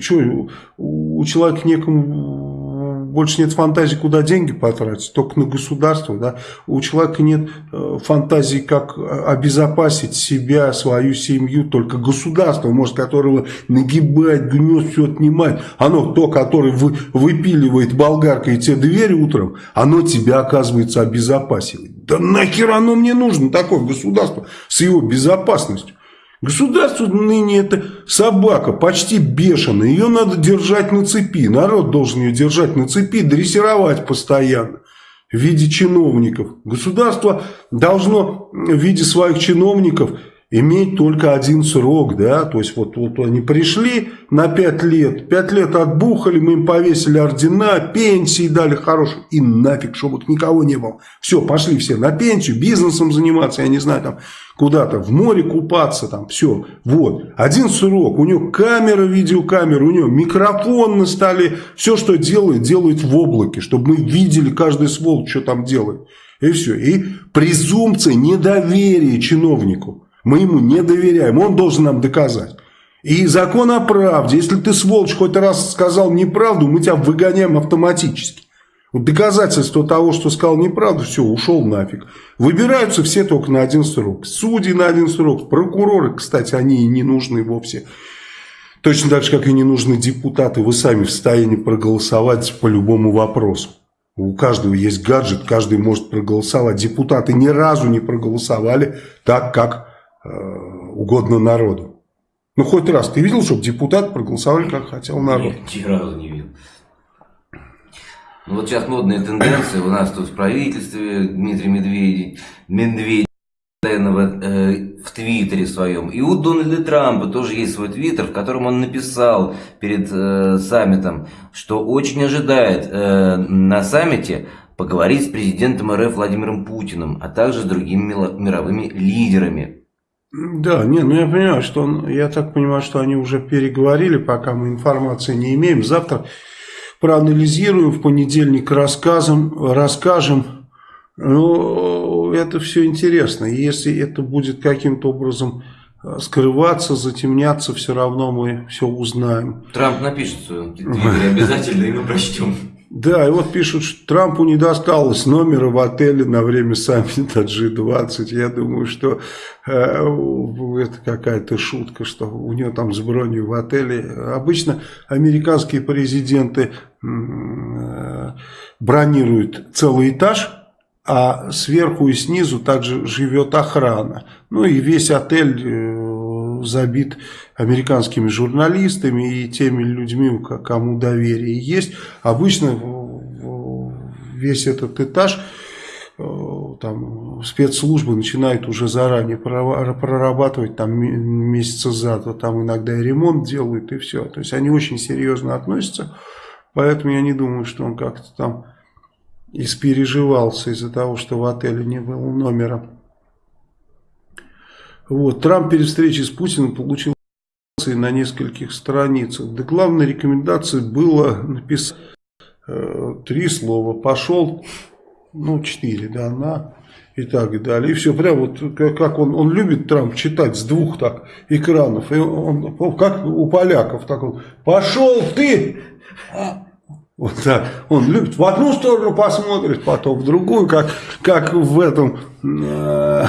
что, у человека некому, больше нет фантазии, куда деньги потратить, только на государство, да. У человека нет э, фантазии, как обезопасить себя, свою семью, только государство, может, которого нагибать, гнет, все отнимать. Оно, то, которое вы, выпиливает болгаркой тебе дверь утром, оно тебя, оказывается, обезопасивает. Да нахер оно мне нужно, такое государство с его безопасностью. Государство ныне это собака, почти бешеная. Ее надо держать на цепи. Народ должен ее держать на цепи, дрессировать постоянно в виде чиновников. Государство должно в виде своих чиновников иметь только один срок, да, то есть вот, вот они пришли на 5 лет, 5 лет отбухали, мы им повесили ордена, пенсии дали хорошие, и нафиг, чтобы никого не было. Все, пошли все на пенсию, бизнесом заниматься, я не знаю, там, куда-то в море купаться, там, все, вот. Один срок, у него камера, видеокамера, у него микрофон на столе, все, что делает, делает в облаке, чтобы мы видели каждый сволочь, что там делает. И все. И презумпция недоверия чиновнику. Мы ему не доверяем, он должен нам доказать. И закон о правде, если ты, сволочь, хоть раз сказал неправду, мы тебя выгоняем автоматически. Доказательство того, что сказал неправду, все, ушел нафиг. Выбираются все только на один срок. Судьи на один срок, прокуроры, кстати, они и не нужны вовсе. Точно так же, как и не нужны депутаты, вы сами в состоянии проголосовать по любому вопросу. У каждого есть гаджет, каждый может проголосовать. Депутаты ни разу не проголосовали так, как угодно народу. Ну, хоть раз ты видел, чтобы депутаты проголосовали, как хотел народ? Нет, ни разу не видел. Ну, вот сейчас модные тенденции у нас тут в правительстве Дмитрий Медведев, Медведев постоянно э, в Твиттере своем. И у Дональда Трампа тоже есть свой Твиттер, в котором он написал перед э, саммитом, что очень ожидает э, на саммите поговорить с президентом РФ Владимиром Путиным, а также с другими мировыми лидерами. Да, не, ну я понимаю, что он, я так понимаю, что они уже переговорили, пока мы информации не имеем. Завтра проанализируем, в понедельник рассказом, расскажем. Ну, это все интересно. Если это будет каким-то образом э, скрываться, затемняться, все равно мы все узнаем. Трамп напишет обязательно, и мы прочтем. Да, и вот пишут, что Трампу не досталось номера в отеле на время саммита G20. Я думаю, что э, это какая-то шутка, что у него там с бронью в отеле. Обычно американские президенты э, бронируют целый этаж, а сверху и снизу также живет охрана. Ну и весь отель... Э, забит американскими журналистами и теми людьми, кому доверие есть. Обычно весь этот этаж э, там спецслужбы начинают уже заранее прорабатывать там месяца за то, там иногда и ремонт делают и все. То есть они очень серьезно относятся, поэтому я не думаю, что он как-то там испереживался из-за того, что в отеле не было номера. Вот. Трамп перед встречей с Путиным получил на нескольких страницах. Да главной рекомендацией было написать э, три слова. Пошел, ну, четыре, да, на и так далее. И все, прям вот как он, он любит Трамп читать с двух так экранов. И он, как у поляков, так он, пошел ты! Вот так. Он любит в одну сторону посмотрит, потом в другую, как, как в этом... Э,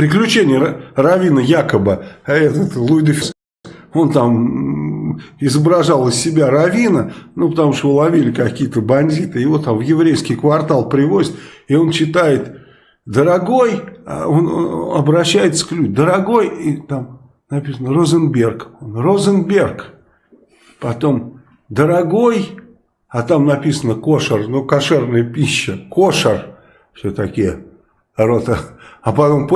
приключения Равина якобы, а этот Луи он там изображал из себя Равина, ну, потому что ловили какие-то бандиты, его там в еврейский квартал привозят, и он читает, дорогой, а он обращается к людям, дорогой, и там написано Розенберг, он, Розенберг, потом, дорогой, а там написано кошер, ну, кошерная пища, кошер, все такие, рота, а потом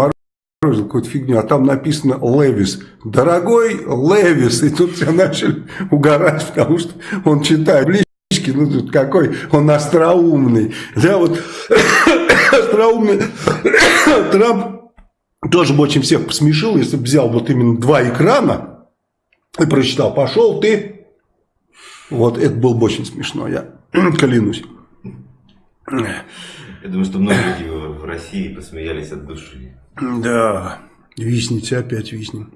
какую-то фигню, а там написано Левис. Дорогой Левис. И тут все начали угорать, потому что он читает близки, ну тут какой он остроумный. Да, вот остроумный Трамп тоже бы очень всех посмешил, если бы взял вот именно два экрана и прочитал, пошел ты. Вот это было бы очень смешно, я клянусь. Я думаю, что многие люди в России посмеялись от души. Да, висните, опять виснем.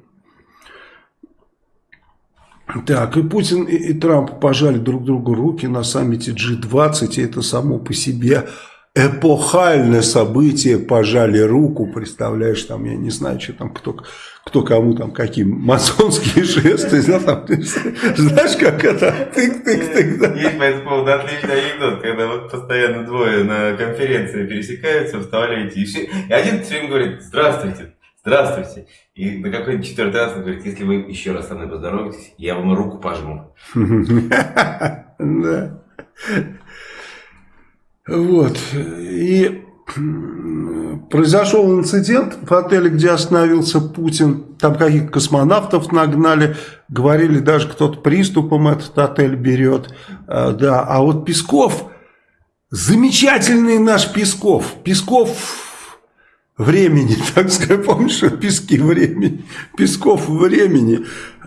Так, и Путин, и, и Трамп пожали друг другу руки на саммите G20, и это само по себе эпохальное событие, пожали руку, представляешь, там, я не знаю, что там, кто, кто кому там, какие масонские жесты, там, знаешь, как это, тык-тык-тык. Да. Есть по этому поводу отличный анекдот, когда вот постоянно двое на конференции пересекаются, вставляете, и, все, и один все время говорит, здравствуйте, здравствуйте. И на какой-нибудь четвертый раз он говорит, если вы еще раз со мной поздороваетесь, я вам руку пожму. Да. Вот. И произошел инцидент в отеле, где остановился Путин. Там каких-то космонавтов нагнали. Говорили, даже кто-то приступом этот отель берет. А, да. А вот Песков, замечательный наш Песков. Песков времени, так сказать, помнишь, пески времени, Песков времени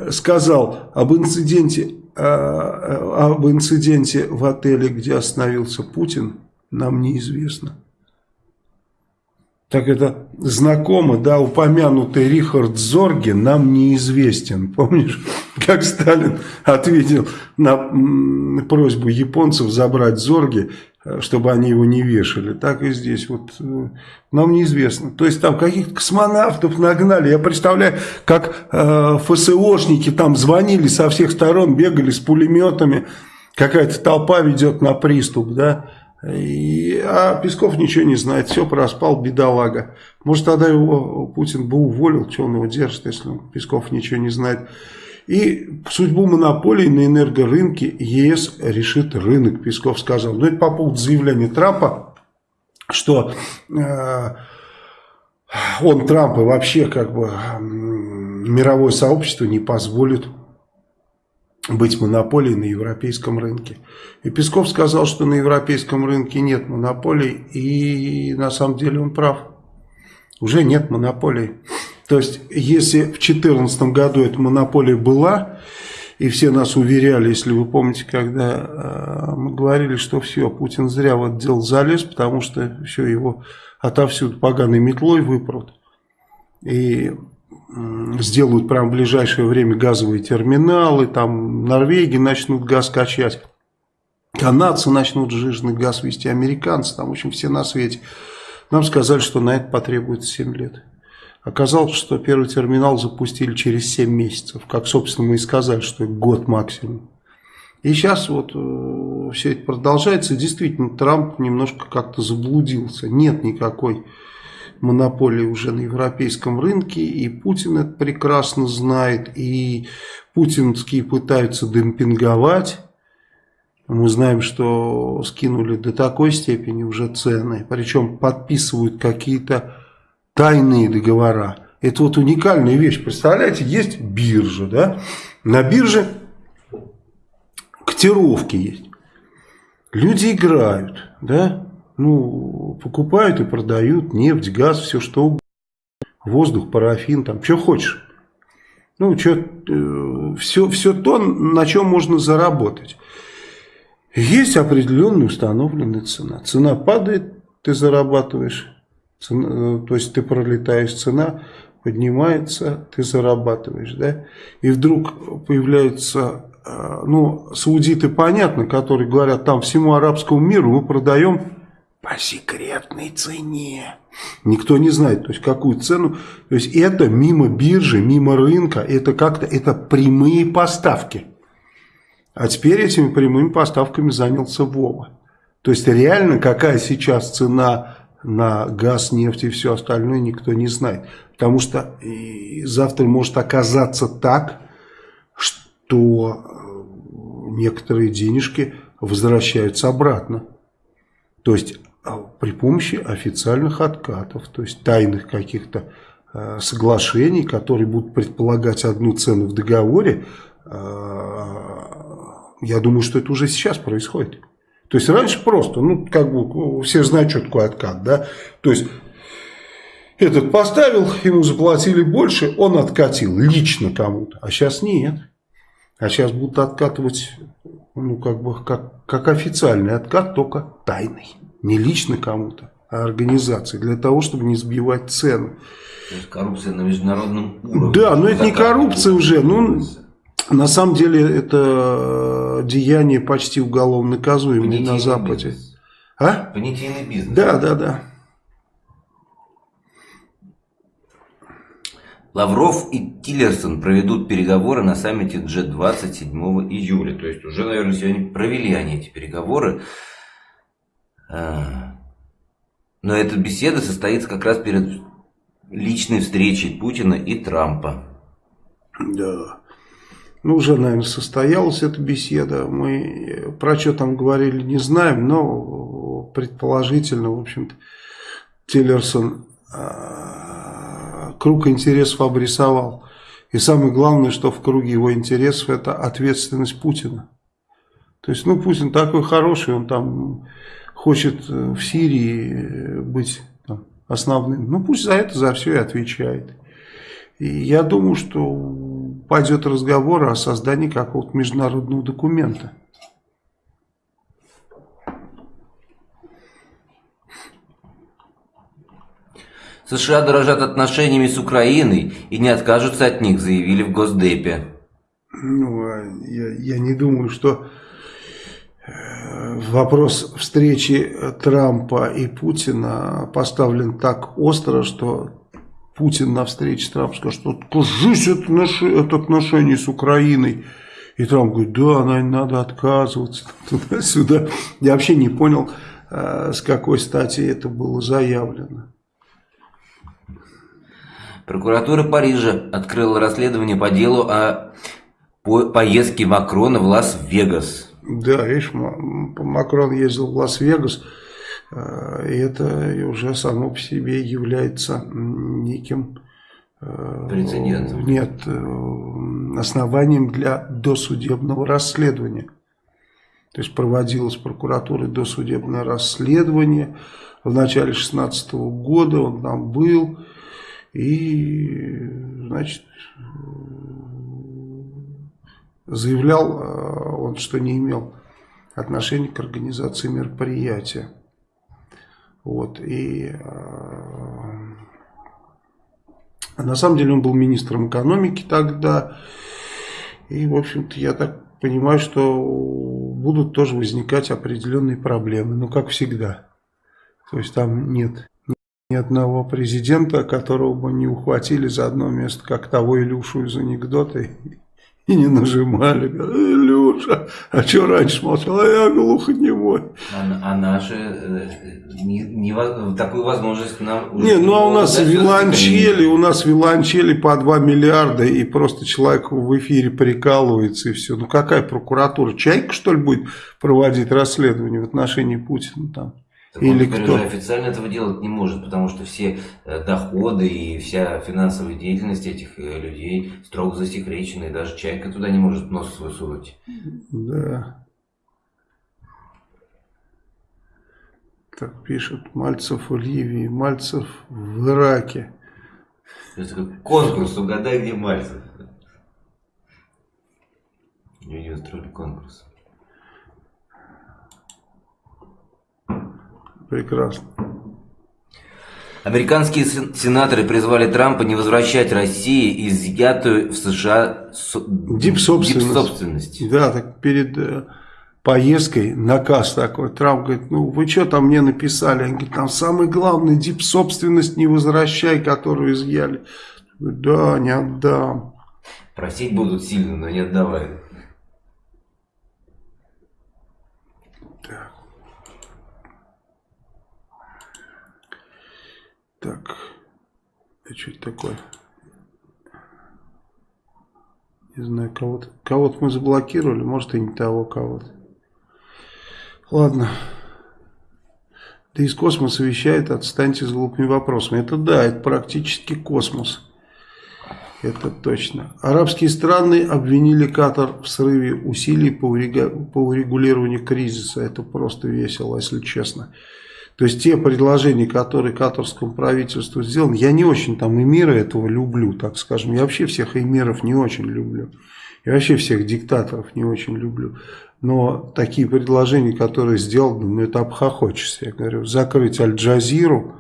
сказал об инциденте, а, об инциденте в отеле, где остановился Путин нам неизвестно. Так это знакомо, да, упомянутый Рихард Зорге нам неизвестен. Помнишь, как Сталин ответил на просьбу японцев забрать Зорге, чтобы они его не вешали. Так и здесь вот э, нам неизвестно. То есть там каких-то космонавтов нагнали. Я представляю, как э, ФСОшники там звонили со всех сторон, бегали с пулеметами. Какая-то толпа ведет на приступ, да. А Песков ничего не знает, все проспал, бедолага. Может, тогда его Путин бы уволил, что он его держит, если Песков ничего не знает. И судьбу монополии на энергорынке ЕС решит рынок, Песков сказал. Но это по поводу заявления Трампа, что э, он, Трамп, и вообще как бы мировое сообщество не позволит быть монополией на европейском рынке. И Песков сказал, что на европейском рынке нет монополий, и на самом деле он прав. Уже нет монополий. То есть, если в 2014 году эта монополия была, и все нас уверяли, если вы помните, когда э, мы говорили, что все, Путин зря в это дело залез, потому что все его отовсюду поганой метлой выпрут. И сделают прямо в ближайшее время газовые терминалы, там Норвегии начнут газ качать, канадцы начнут жирный газ вести, американцы, там, в общем, все на свете. Нам сказали, что на это потребуется 7 лет. Оказалось, что первый терминал запустили через 7 месяцев, как, собственно, мы и сказали, что год максимум. И сейчас вот э, все это продолжается, и действительно Трамп немножко как-то заблудился. Нет никакой монополии уже на европейском рынке, и Путин это прекрасно знает, и путинские пытаются демпинговать. Мы знаем, что скинули до такой степени уже цены, причем подписывают какие-то тайные договора. Это вот уникальная вещь. Представляете, есть биржа, да? На бирже котировки есть. Люди играют, да? Ну, покупают и продают нефть, газ, все что угодно. Воздух, парафин, там, что хочешь. Ну, что, э, все, все то, на чем можно заработать. Есть определенная установленная цена. Цена падает, ты зарабатываешь. Цена, э, то есть ты пролетаешь, цена поднимается, ты зарабатываешь. Да? И вдруг появляются, э, ну, саудиты, понятно, которые говорят, там всему арабскому миру мы продаем по секретной цене. Никто не знает, то есть какую цену. То есть это мимо биржи, мимо рынка, это как-то, это прямые поставки. А теперь этими прямыми поставками занялся Вова. То есть реально какая сейчас цена на газ, нефть и все остальное никто не знает. Потому что завтра может оказаться так, что э, некоторые денежки возвращаются обратно. То есть при помощи официальных откатов, то есть тайных каких-то э, соглашений, которые будут предполагать одну цену в договоре, э, я думаю, что это уже сейчас происходит. То есть раньше просто, ну, как бы, все знают, что такое откат, да, то есть этот поставил, ему заплатили больше, он откатил лично кому-то, а сейчас нет. А сейчас будут откатывать, ну, как бы, как, как официальный откат, только тайный. Не лично кому-то, а организации. Для того, чтобы не сбивать цены. То есть коррупция на международном уровне. Да, но это не коррупция уже. Ну, на самом деле это деяние почти уголовно наказуемое на Западе. Бизнес. А? Понятийный бизнес. Да, да, да. Лавров и Тиллерсон проведут переговоры на саммите G20 7 июля. То есть уже, наверное, сегодня провели они эти переговоры. А. Но эта беседа состоится как раз перед личной встречей Путина и Трампа. Да. Ну, уже, наверное, состоялась эта беседа. Мы про что там говорили, не знаем, но предположительно, в общем-то, Тиллерсон а, круг интересов обрисовал. И самое главное, что в круге его интересов, это ответственность Путина. То есть, ну, Путин такой хороший, он там хочет э, в Сирии э, быть там, основным, ну пусть за это, за все и отвечает. И я думаю, что пойдет разговор о создании какого-то международного документа. США дорожат отношениями с Украиной и не откажутся от них, заявили в Госдепе. Ну, а я, я не думаю, что вопрос встречи Трампа и Путина поставлен так остро, что Путин на встрече с Трампом скажет, что кажись, это, наши, это отношения с Украиной. И Трамп говорит, да, наверное, надо отказываться туда-сюда. Я вообще не понял, э, с какой стати это было заявлено. Прокуратура Парижа открыла расследование по делу о поездке Макрона в Лас-Вегас. Да, видишь, Макрон ездил в Лас-Вегас, э, и это уже само по себе является неким... Э, Прецедентом? Нет, э, основанием для досудебного расследования. То есть проводилось прокуратурой досудебное расследование. В начале 2016 года он там был. И, значит, заявлял э, он, что не имел отношения к организации мероприятия. Вот, и э, на самом деле он был министром экономики тогда. И, в общем-то, я так понимаю, что будут тоже возникать определенные проблемы. Ну, как всегда. То есть там нет ни одного президента, которого бы не ухватили за одно место, как того Илюшу из анекдота, и не нажимали. Илюша, а что раньше молчал? А я глухонемой. А, а наши э, не, не, такую возможность нам... Не, ну а у нас виланчели, у нас виланчели по 2 миллиарда, и просто человек в эфире прикалывается, и все. Ну какая прокуратура? Чайка, что ли, будет проводить расследование в отношении Путина там? Так Или он кто? официально этого делать не может, потому что все э, доходы и вся финансовая деятельность этих э, людей строго засекречены, и даже Чайка туда не может нос свой сунуть. Да. Так пишут, Мальцев в Ливии, Мальцев в Ираке. Это конкурс, угадай, где Мальцев. Люди устроили конкурс. Прекрасно. Американские сенаторы призвали Трампа не возвращать России изъятую в США дипсобственность. Дип да, так перед э, поездкой наказ такой. Трамп говорит, ну вы что там мне написали? Они говорят, там самое главное, дипсобственность не возвращай, которую изъяли. Да, не отдам. Просить будут сильно, но не отдавай. Так, это что это такое? Не знаю, кого-то кого, -то, мы заблокировали, может и не того кого-то. Ладно. Да из космоса вещает, отстаньте с глупыми вопросами. Это да, это практически космос. Это точно. Арабские страны обвинили Катар в срыве усилий по урегулированию кризиса. Это просто весело, если честно. То есть те предложения, которые катарскому правительству сделаны, я не очень там эмира этого люблю, так скажем. Я вообще всех эмиров не очень люблю. Я вообще всех диктаторов не очень люблю. Но такие предложения, которые сделаны, ну это обхохочешься. Я говорю, закрыть Аль-Джазиру,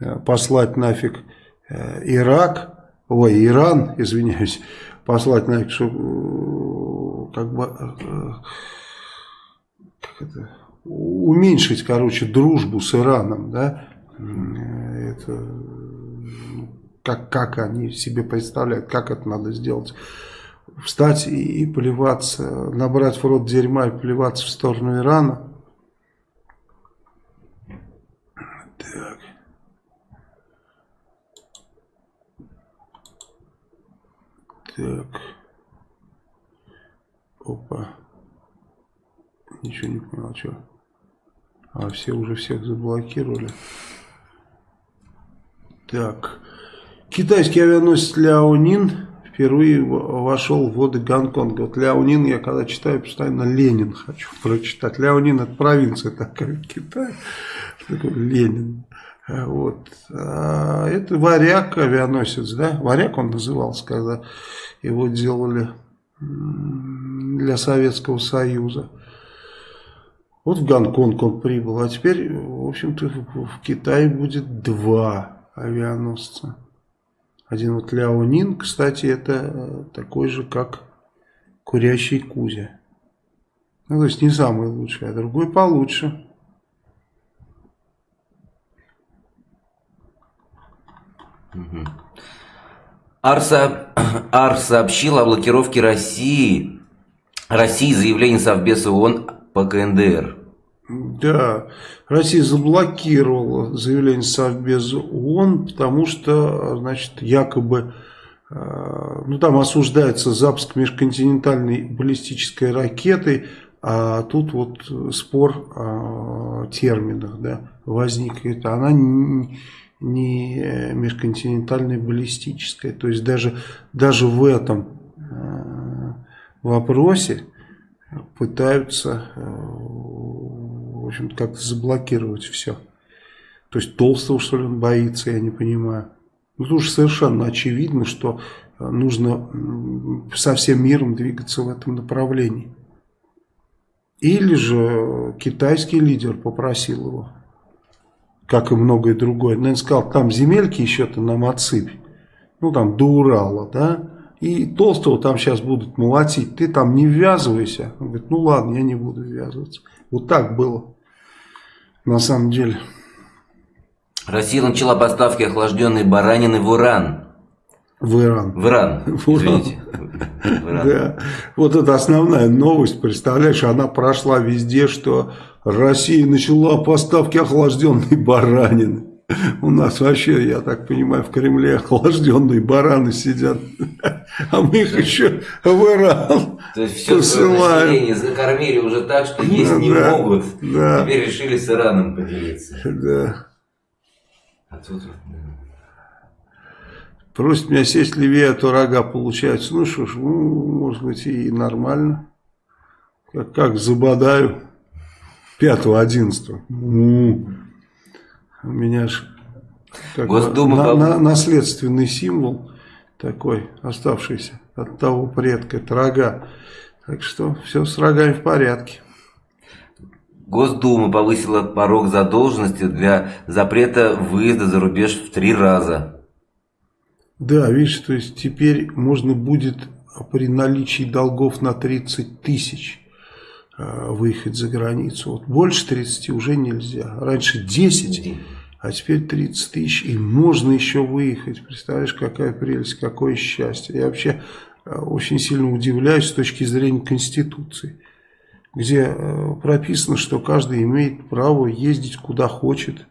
э, послать нафиг э, Ирак, ой, Иран, извиняюсь, послать нафиг, чтобы э, как бы, как это уменьшить, короче, дружбу с Ираном, да, это, ну, как, как они себе представляют, как это надо сделать, встать и, и плеваться, набрать в рот дерьма и плеваться в сторону Ирана. Так. Так. Опа. Ничего не понял, что. А все уже всех заблокировали. Так. Китайский авианосец Ляонин впервые вошел в воды Гонконга. Вот Ляонин я когда читаю, постоянно Ленин хочу прочитать. Ляонин это провинция такая в Китае. Такой Ленин. Вот. А это варяг авианосец, да? Варяг он назывался, когда его делали для Советского Союза. Вот в Гонконг он прибыл, а теперь, в общем-то, в Китае будет два авианосца. Один вот Ляонин, кстати, это такой же, как курящий Кузя. Ну, то есть не самый лучший, а другой получше. Арса, Арс сообщил о блокировке России, России заявление Совбеза ООН по КНДР. Да, Россия заблокировала заявление Совбеза ООН, потому что, значит, якобы, э, ну там осуждается запуск межконтинентальной баллистической ракеты, а тут вот спор о терминах да, возник. Это она не, не межконтинентальная баллистическая. То есть даже, даже в этом э, вопросе пытаются э, в общем как-то заблокировать все. То есть Толстого, что ли, он боится, я не понимаю. Ну, тут уж совершенно очевидно, что нужно со всем миром двигаться в этом направлении. Или же китайский лидер попросил его, как и многое другое. Наверное, сказал, там земельки еще-то нам отсыпь. Ну, там до Урала, да. И Толстого там сейчас будут молотить. Ты там не ввязывайся. Он говорит, ну ладно, я не буду ввязываться. Вот так было на самом деле. Россия начала поставки охлажденной баранины в Иран. В Иран. В Иран, извините. Да. Вот это основная новость, представляешь, она прошла везде, что Россия начала поставки охлажденной баранины. У нас вообще, я так понимаю, в Кремле охлажденные бараны сидят, а мы их еще в Иран То есть все население закормили уже так, что есть не могут. Теперь решили с Ираном поделиться. Да. А тут... Просит меня сесть левее, а то рога получается. Ну что ж, ну, может быть и нормально. Как, как забодаю. 5-11. У меня ж как Госдума на, на, наследственный символ такой, оставшийся от того предка, это рога. Так что все с рогами в порядке. Госдума повысила порог задолженности для запрета выезда за рубеж в три раза. Да, видишь, то есть теперь можно будет при наличии долгов на 30 тысяч выехать за границу. Вот больше 30 уже нельзя. Раньше 10, а теперь 30 тысяч. И можно еще выехать. Представляешь, какая прелесть, какое счастье. Я вообще э, очень сильно удивляюсь с точки зрения Конституции. Где э, прописано, что каждый имеет право ездить куда хочет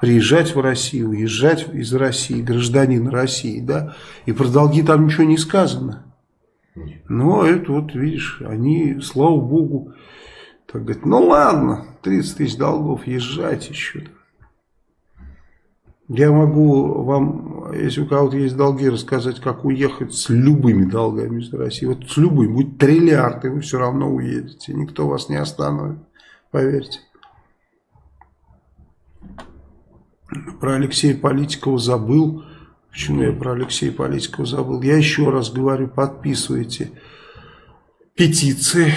приезжать в Россию, уезжать из России, гражданин России, да, и про долги там ничего не сказано. Но это вот, видишь, они, слава богу, так говорят, ну ладно, 30 тысяч долгов, езжайте еще. Я могу вам, если у кого-то есть долги, рассказать, как уехать с любыми долгами из России. Вот с любыми, будет триллиард, и вы все равно уедете. Никто вас не остановит, поверьте. Про Алексея Политикова забыл. Почему я про Алексея Политикова забыл? Я еще раз говорю, подписывайте петиции,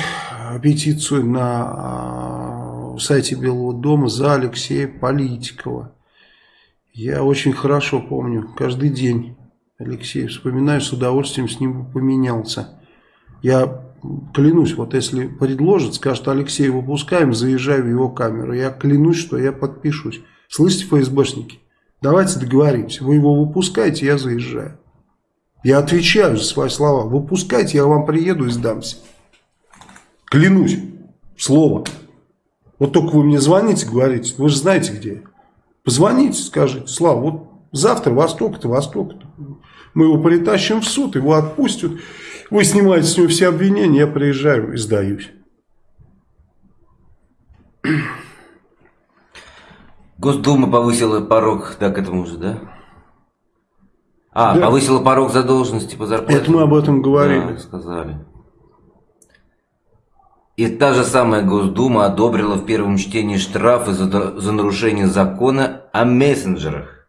петицию на а, сайте Белого дома за Алексея Политикова. Я очень хорошо помню, каждый день Алексей вспоминаю, с удовольствием с ним поменялся. Я клянусь, вот если предложат, скажет Алексей, выпускаем, заезжаю в его камеру, я клянусь, что я подпишусь. Слышите, ФСБшники? Давайте договоримся. Вы его выпускаете, я заезжаю. Я отвечаю за свои слова. Выпускайте, я вам приеду и сдамся. Клянусь. Слово. Вот только вы мне звоните, говорите, вы же знаете, где я. Позвоните, скажите, Слава, вот завтра во столько-то, во столько-то. Мы его притащим в суд, его отпустят. Вы снимаете с него все обвинения, я приезжаю и сдаюсь. Госдума повысила порог, да, к этому уже, да? А, да. повысила порог задолженности по зарплате. Это мы об этом говорили. Да, сказали. И та же самая Госдума одобрила в первом чтении штрафы за, за нарушение закона о мессенджерах.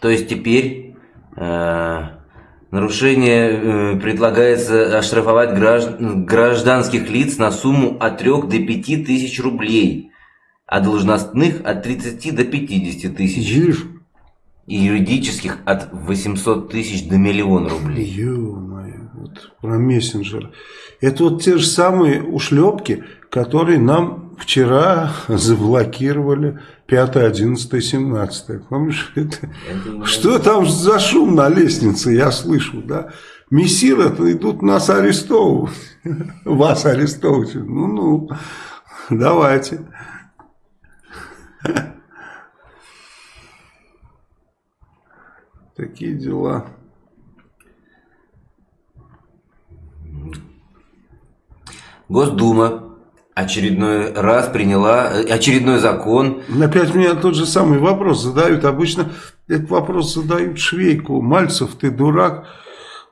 То есть теперь э, нарушение э, предлагается оштрафовать граждан, гражданских лиц на сумму от 3 до 5 тысяч рублей а должностных от 30 до 50 тысяч. Видишь? И юридических от 800 тысяч до миллиона рублей. Ё-моё, вот про мессенджер. Это вот те же самые ушлепки, которые нам вчера заблокировали 5, 11, 17. Помнишь это? Что там за шум на лестнице, я слышу, да? Мессиры идут нас арестовывать. Вас арестовывать. Ну-ну, давайте. Такие дела. Госдума очередной раз приняла очередной закон. Опять меня тот же самый вопрос задают. Обычно этот вопрос задают Швейку. Мальцев, ты дурак.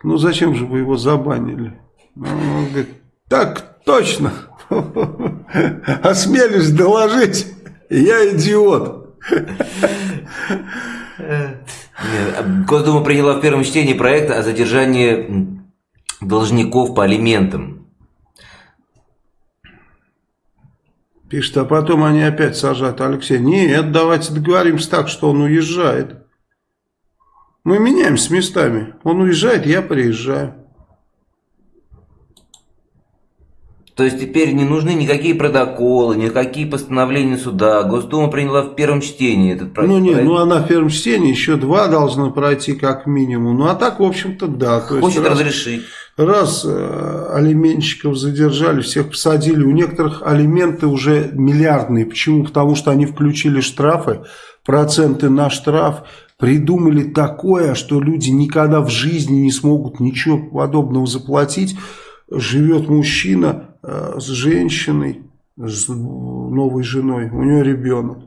Ну зачем же вы его забанили? Ну, он говорит, так точно. Осмелюсь доложить. Я идиот. Госдума приняла в первом чтении проект о задержании должников по алиментам. Пишет, а потом они опять сажают Алексея. Нет, давайте договоримся так, что он уезжает. Мы меняемся местами. Он уезжает, я приезжаю. То есть теперь не нужны никакие протоколы, никакие постановления суда. Госдума приняла в первом чтении этот проект. Ну нет, ну она в первом чтении, еще два должны пройти как минимум. Ну а так, в общем-то, да. То Хочет раз, разрешить. Раз э, алименщиков задержали, всех посадили. У некоторых алименты уже миллиардные. Почему? Потому что они включили штрафы, проценты на штраф. Придумали такое, что люди никогда в жизни не смогут ничего подобного заплатить. Живет мужчина с женщиной, с новой женой, у нее ребенок.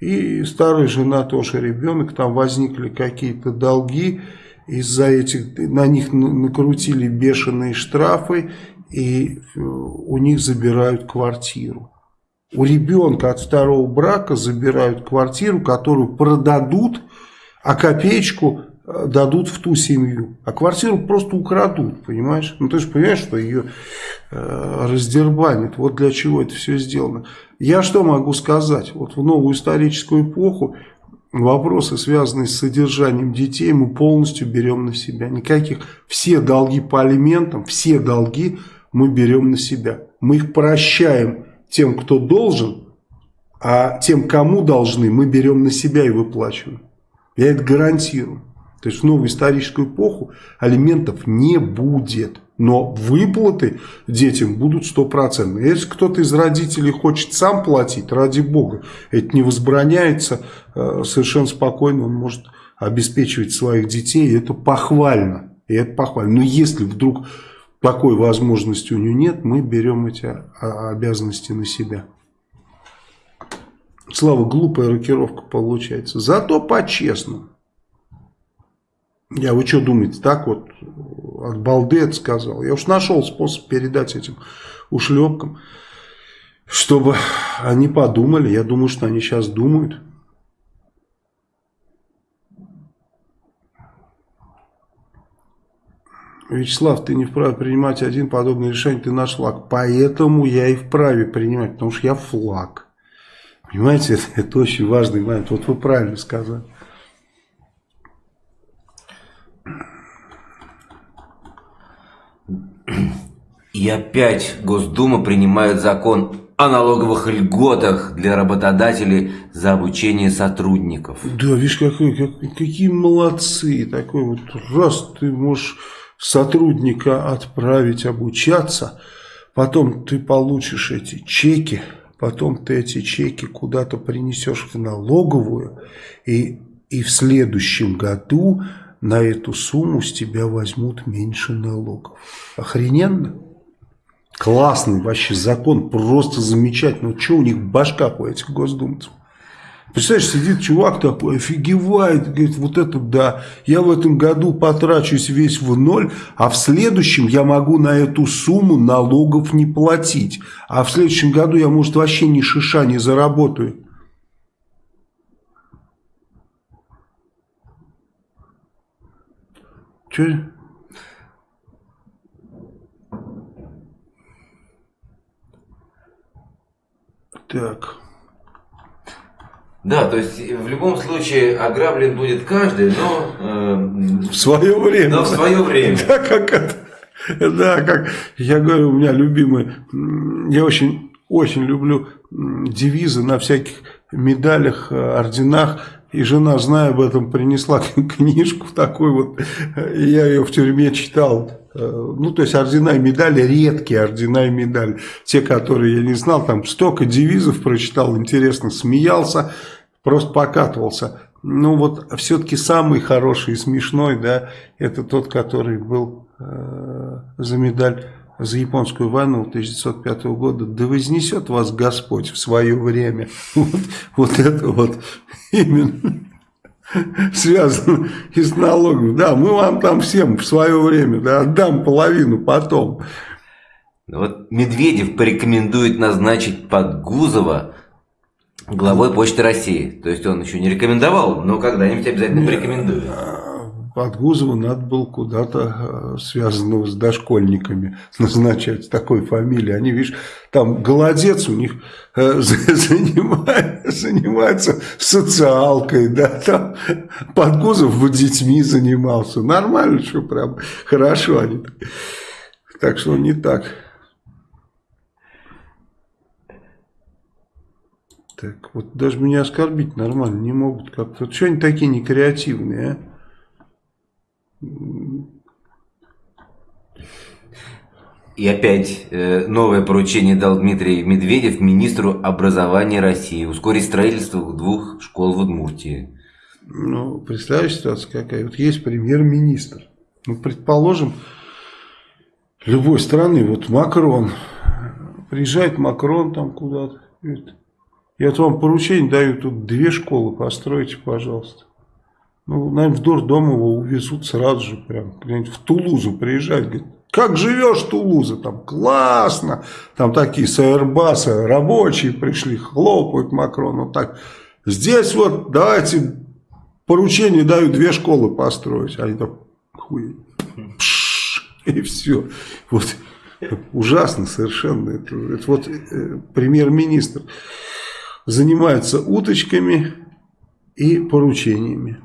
И старая жена тоже ребенок, там возникли какие-то долги, из-за этих, на них накрутили бешеные штрафы, и э, у них забирают квартиру. У ребенка от второго брака забирают квартиру, которую продадут, а копеечку Э, дадут в ту семью, а квартиру просто украдут, понимаешь? Ну ты же понимаешь, что ее э, раздербанят, вот для чего это все сделано. Я что могу сказать? Вот в новую историческую эпоху вопросы, связанные с содержанием детей, мы полностью берем на себя. Никаких, все долги по алиментам, все долги мы берем на себя. Мы их прощаем тем, кто должен, а тем, кому должны, мы берем на себя и выплачиваем. Я это гарантирую. То есть в новую историческую эпоху алиментов не будет. Но выплаты детям будут стопроцентные. Если кто-то из родителей хочет сам платить, ради бога, это не возбраняется, э, совершенно спокойно он может обеспечивать своих детей, и это похвально. И это похвально. Но если вдруг такой возможности у него нет, мы берем эти а, обязанности на себя. Слава, глупая рокировка получается. Зато по-честному. Я, вы что думаете, так вот от балды это сказал? Я уж нашел способ передать этим ушлепкам, чтобы они подумали. Я думаю, что они сейчас думают. Вячеслав, ты не вправе принимать один подобный решение, ты наш флаг. Поэтому я и вправе принимать, потому что я флаг. Понимаете, это, это очень важный момент. Вот вы правильно сказали. И опять Госдума принимает закон о налоговых льготах для работодателей за обучение сотрудников. Да, видишь, какой, как, какие молодцы. Такой вот раз ты можешь сотрудника отправить обучаться, потом ты получишь эти чеки, потом ты эти чеки куда-то принесешь в налоговую, и, и в следующем году на эту сумму с тебя возьмут меньше налогов. Охрененно? Классный вообще закон, просто замечательный. Ну, что у них в башках у этих госдумцев? Представляешь, сидит чувак такой, офигевает, говорит, вот это да, я в этом году потрачусь весь в ноль, а в следующем я могу на эту сумму налогов не платить. А в следующем году я, может, вообще ни шиша не заработаю. Че? Так. Да, то есть в любом случае ограблен будет каждый, но... Э, в свое время. Но в свое время. Да, как это. Да, как я говорю, у меня любимый, я очень, очень люблю девизы на всяких медалях, э, орденах. И жена, зная об этом, принесла книжку такой вот, я ее в тюрьме читал. Э, ну, то есть ордена и медали, редкие ордена и медали. Те, которые я не знал, там столько девизов прочитал, интересно, смеялся, просто покатывался. Ну, вот все-таки самый хороший и смешной, да, это тот, который был э, за медаль за японскую войну 1905 года, да вознесет вас Господь в свое время. Вот, вот это вот именно связано и с налогом. Да, мы вам там всем в свое время да, отдам половину потом. Вот Медведев порекомендует назначить Подгузова главой Почты России. То есть он еще не рекомендовал, но когда-нибудь обязательно порекомендует. Подгузова надо было куда-то э, связанного с дошкольниками назначать такой фамилии. Они, видишь, там голодец у них э, занимается, социалкой, да, там Подгузов вот детьми занимался. Нормально, что прям хорошо они. Так что не так. Так, вот даже меня оскорбить нормально не могут как-то. Что они такие некреативные, а? И опять э, новое поручение дал Дмитрий Медведев министру образования России ускорить строительство двух школ в Удмуртии. Ну, представляешь, ситуация какая? Вот есть премьер-министр. Ну, предположим, любой страны, вот Макрон, приезжает Макрон там куда-то, я вот вам поручение даю, тут две школы постройте, пожалуйста. Ну, наверное, в дурдом его увезут сразу же, прям, в Тулузу приезжать, говорит, как живешь, Тулуза, там классно, там такие с рабочие пришли, хлопают Макрону, так, здесь вот давайте поручение даю две школы построить, они так, хуй, и все, вот, ужасно совершенно, это, это вот э, премьер-министр занимается уточками и поручениями.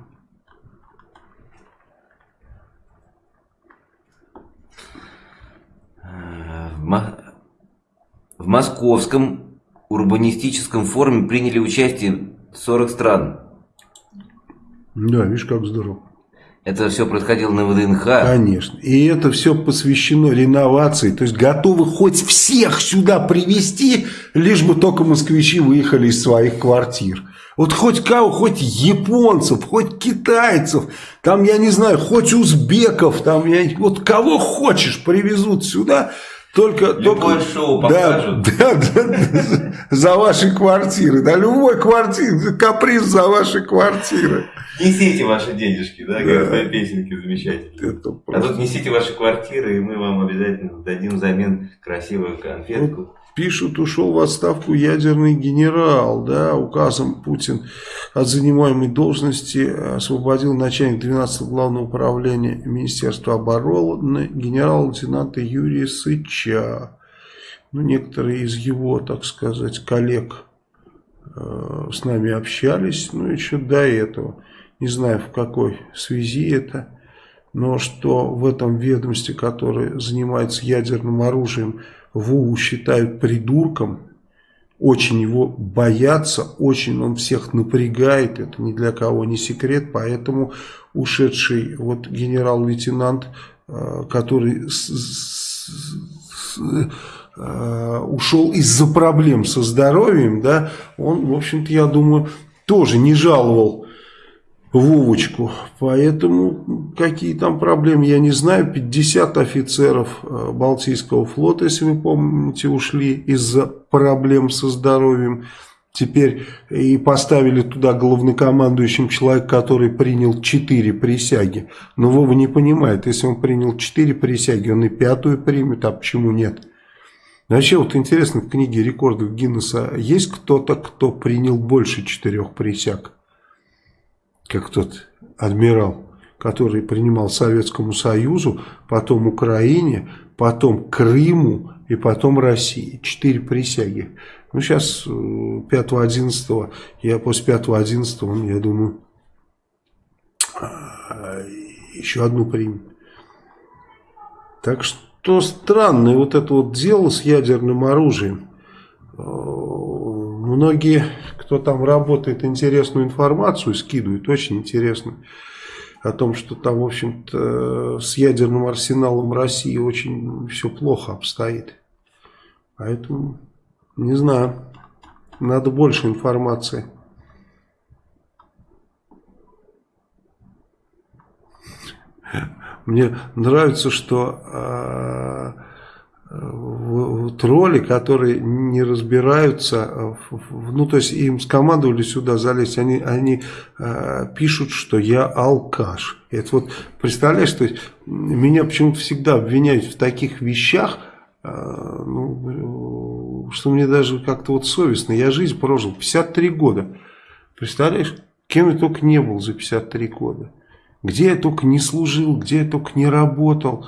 В Московском урбанистическом форуме приняли участие 40 стран. Да, видишь, как здорово. Это все происходило на ВДНХ. Конечно. И это все посвящено реновации. То есть готовы хоть всех сюда привести, лишь бы только москвичи выехали из своих квартир. Вот хоть кого, хоть японцев, хоть китайцев, там, я не знаю, хоть узбеков, там, я, вот кого хочешь привезут сюда, только, только шоу покажут. Да, да, да, за ваши квартиры. Да, любой квартир, каприз за ваши квартиры. Несите ваши денежки, да, как да. песенки замечательные. Просто... А тут несите ваши квартиры, и мы вам обязательно дадим взамен красивую конфетку. Пишут, ушел в отставку ядерный генерал, да, указом Путин от занимаемой должности освободил начальник 12 главного управления Министерства обороны генерал-лейтенанта Юрия Сыча. Ну, некоторые из его, так сказать, коллег э, с нами общались, ну, еще до этого. Не знаю, в какой связи это, но что в этом ведомстве, которое занимается ядерным оружием, Вову считают придурком, очень его боятся, очень он всех напрягает, это ни для кого не секрет, поэтому ушедший вот генерал-лейтенант, э, который с, с, с, э, ушел из-за проблем со здоровьем, да, он, в общем-то, я думаю, тоже не жаловал Вовочку. Поэтому какие там проблемы, я не знаю. 50 офицеров э, Балтийского флота, если вы помните, ушли из-за проблем со здоровьем. Теперь и поставили туда главнокомандующим человек, который принял 4 присяги. Но Вова не понимает, если он принял 4 присяги, он и пятую примет, а почему нет? Вообще, вот интересно, в книге рекордов Гиннесса есть кто-то, кто принял больше четырех присяг? Как тот адмирал, который принимал Советскому Союзу, потом Украине, потом Крыму и потом России. Четыре присяги. Ну, сейчас 5-11, я после 5-11, я думаю, а, еще одну примем. Так что странное вот это вот дело с ядерным оружием. Многие, кто там работает, интересную информацию скидывают, очень интересно. О том, что там, в общем-то, с ядерным арсеналом России очень все плохо обстоит. Поэтому, не знаю, надо больше информации. Мне нравится, что э, тролли, которые не разбираются, ну то есть им скомандовали сюда залезть, они, они э, пишут, что я алкаш. Это вот, представляешь, то есть меня почему-то всегда обвиняют в таких вещах, э, ну, что мне даже как-то вот совестно. Я жизнь прожил 53 года. Представляешь, кем я только не был за 53 года. Где я только не служил, где я только не работал.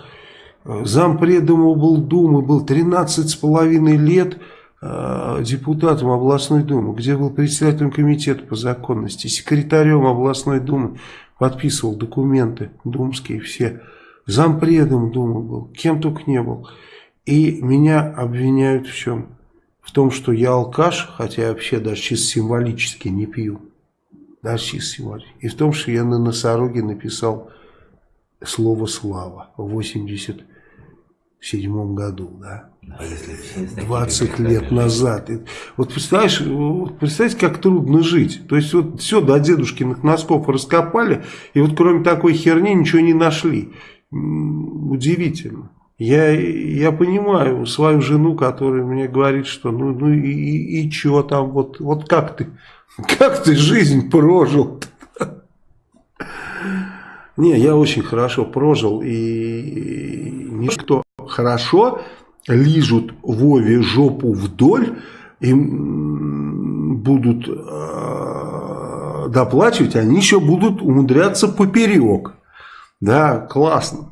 Зампредом облдумы был 13 с половиной лет э, депутатом областной думы, где был председателем комитета по законности, секретарем областной думы, подписывал документы думские все. Зампредом думы был, кем только не был. И меня обвиняют в чем? В том, что я алкаш, хотя я вообще даже чисто символически не пью нарциссом. И в том, что я на носороге написал слово «слава» в 87 году, да. 20 а лет назад. Вот представляешь, вот представьте, как трудно жить. То есть вот все до дедушкиных носков раскопали, и вот кроме такой херни ничего не нашли. Удивительно. Я, я понимаю свою жену, которая мне говорит, что ну, ну и, и, и что там, вот, вот как ты как ты жизнь прожил? Не, я очень хорошо прожил, и никто хорошо лижут Вове жопу вдоль, им будут э, доплачивать, они еще будут умудряться поперек. Да, классно.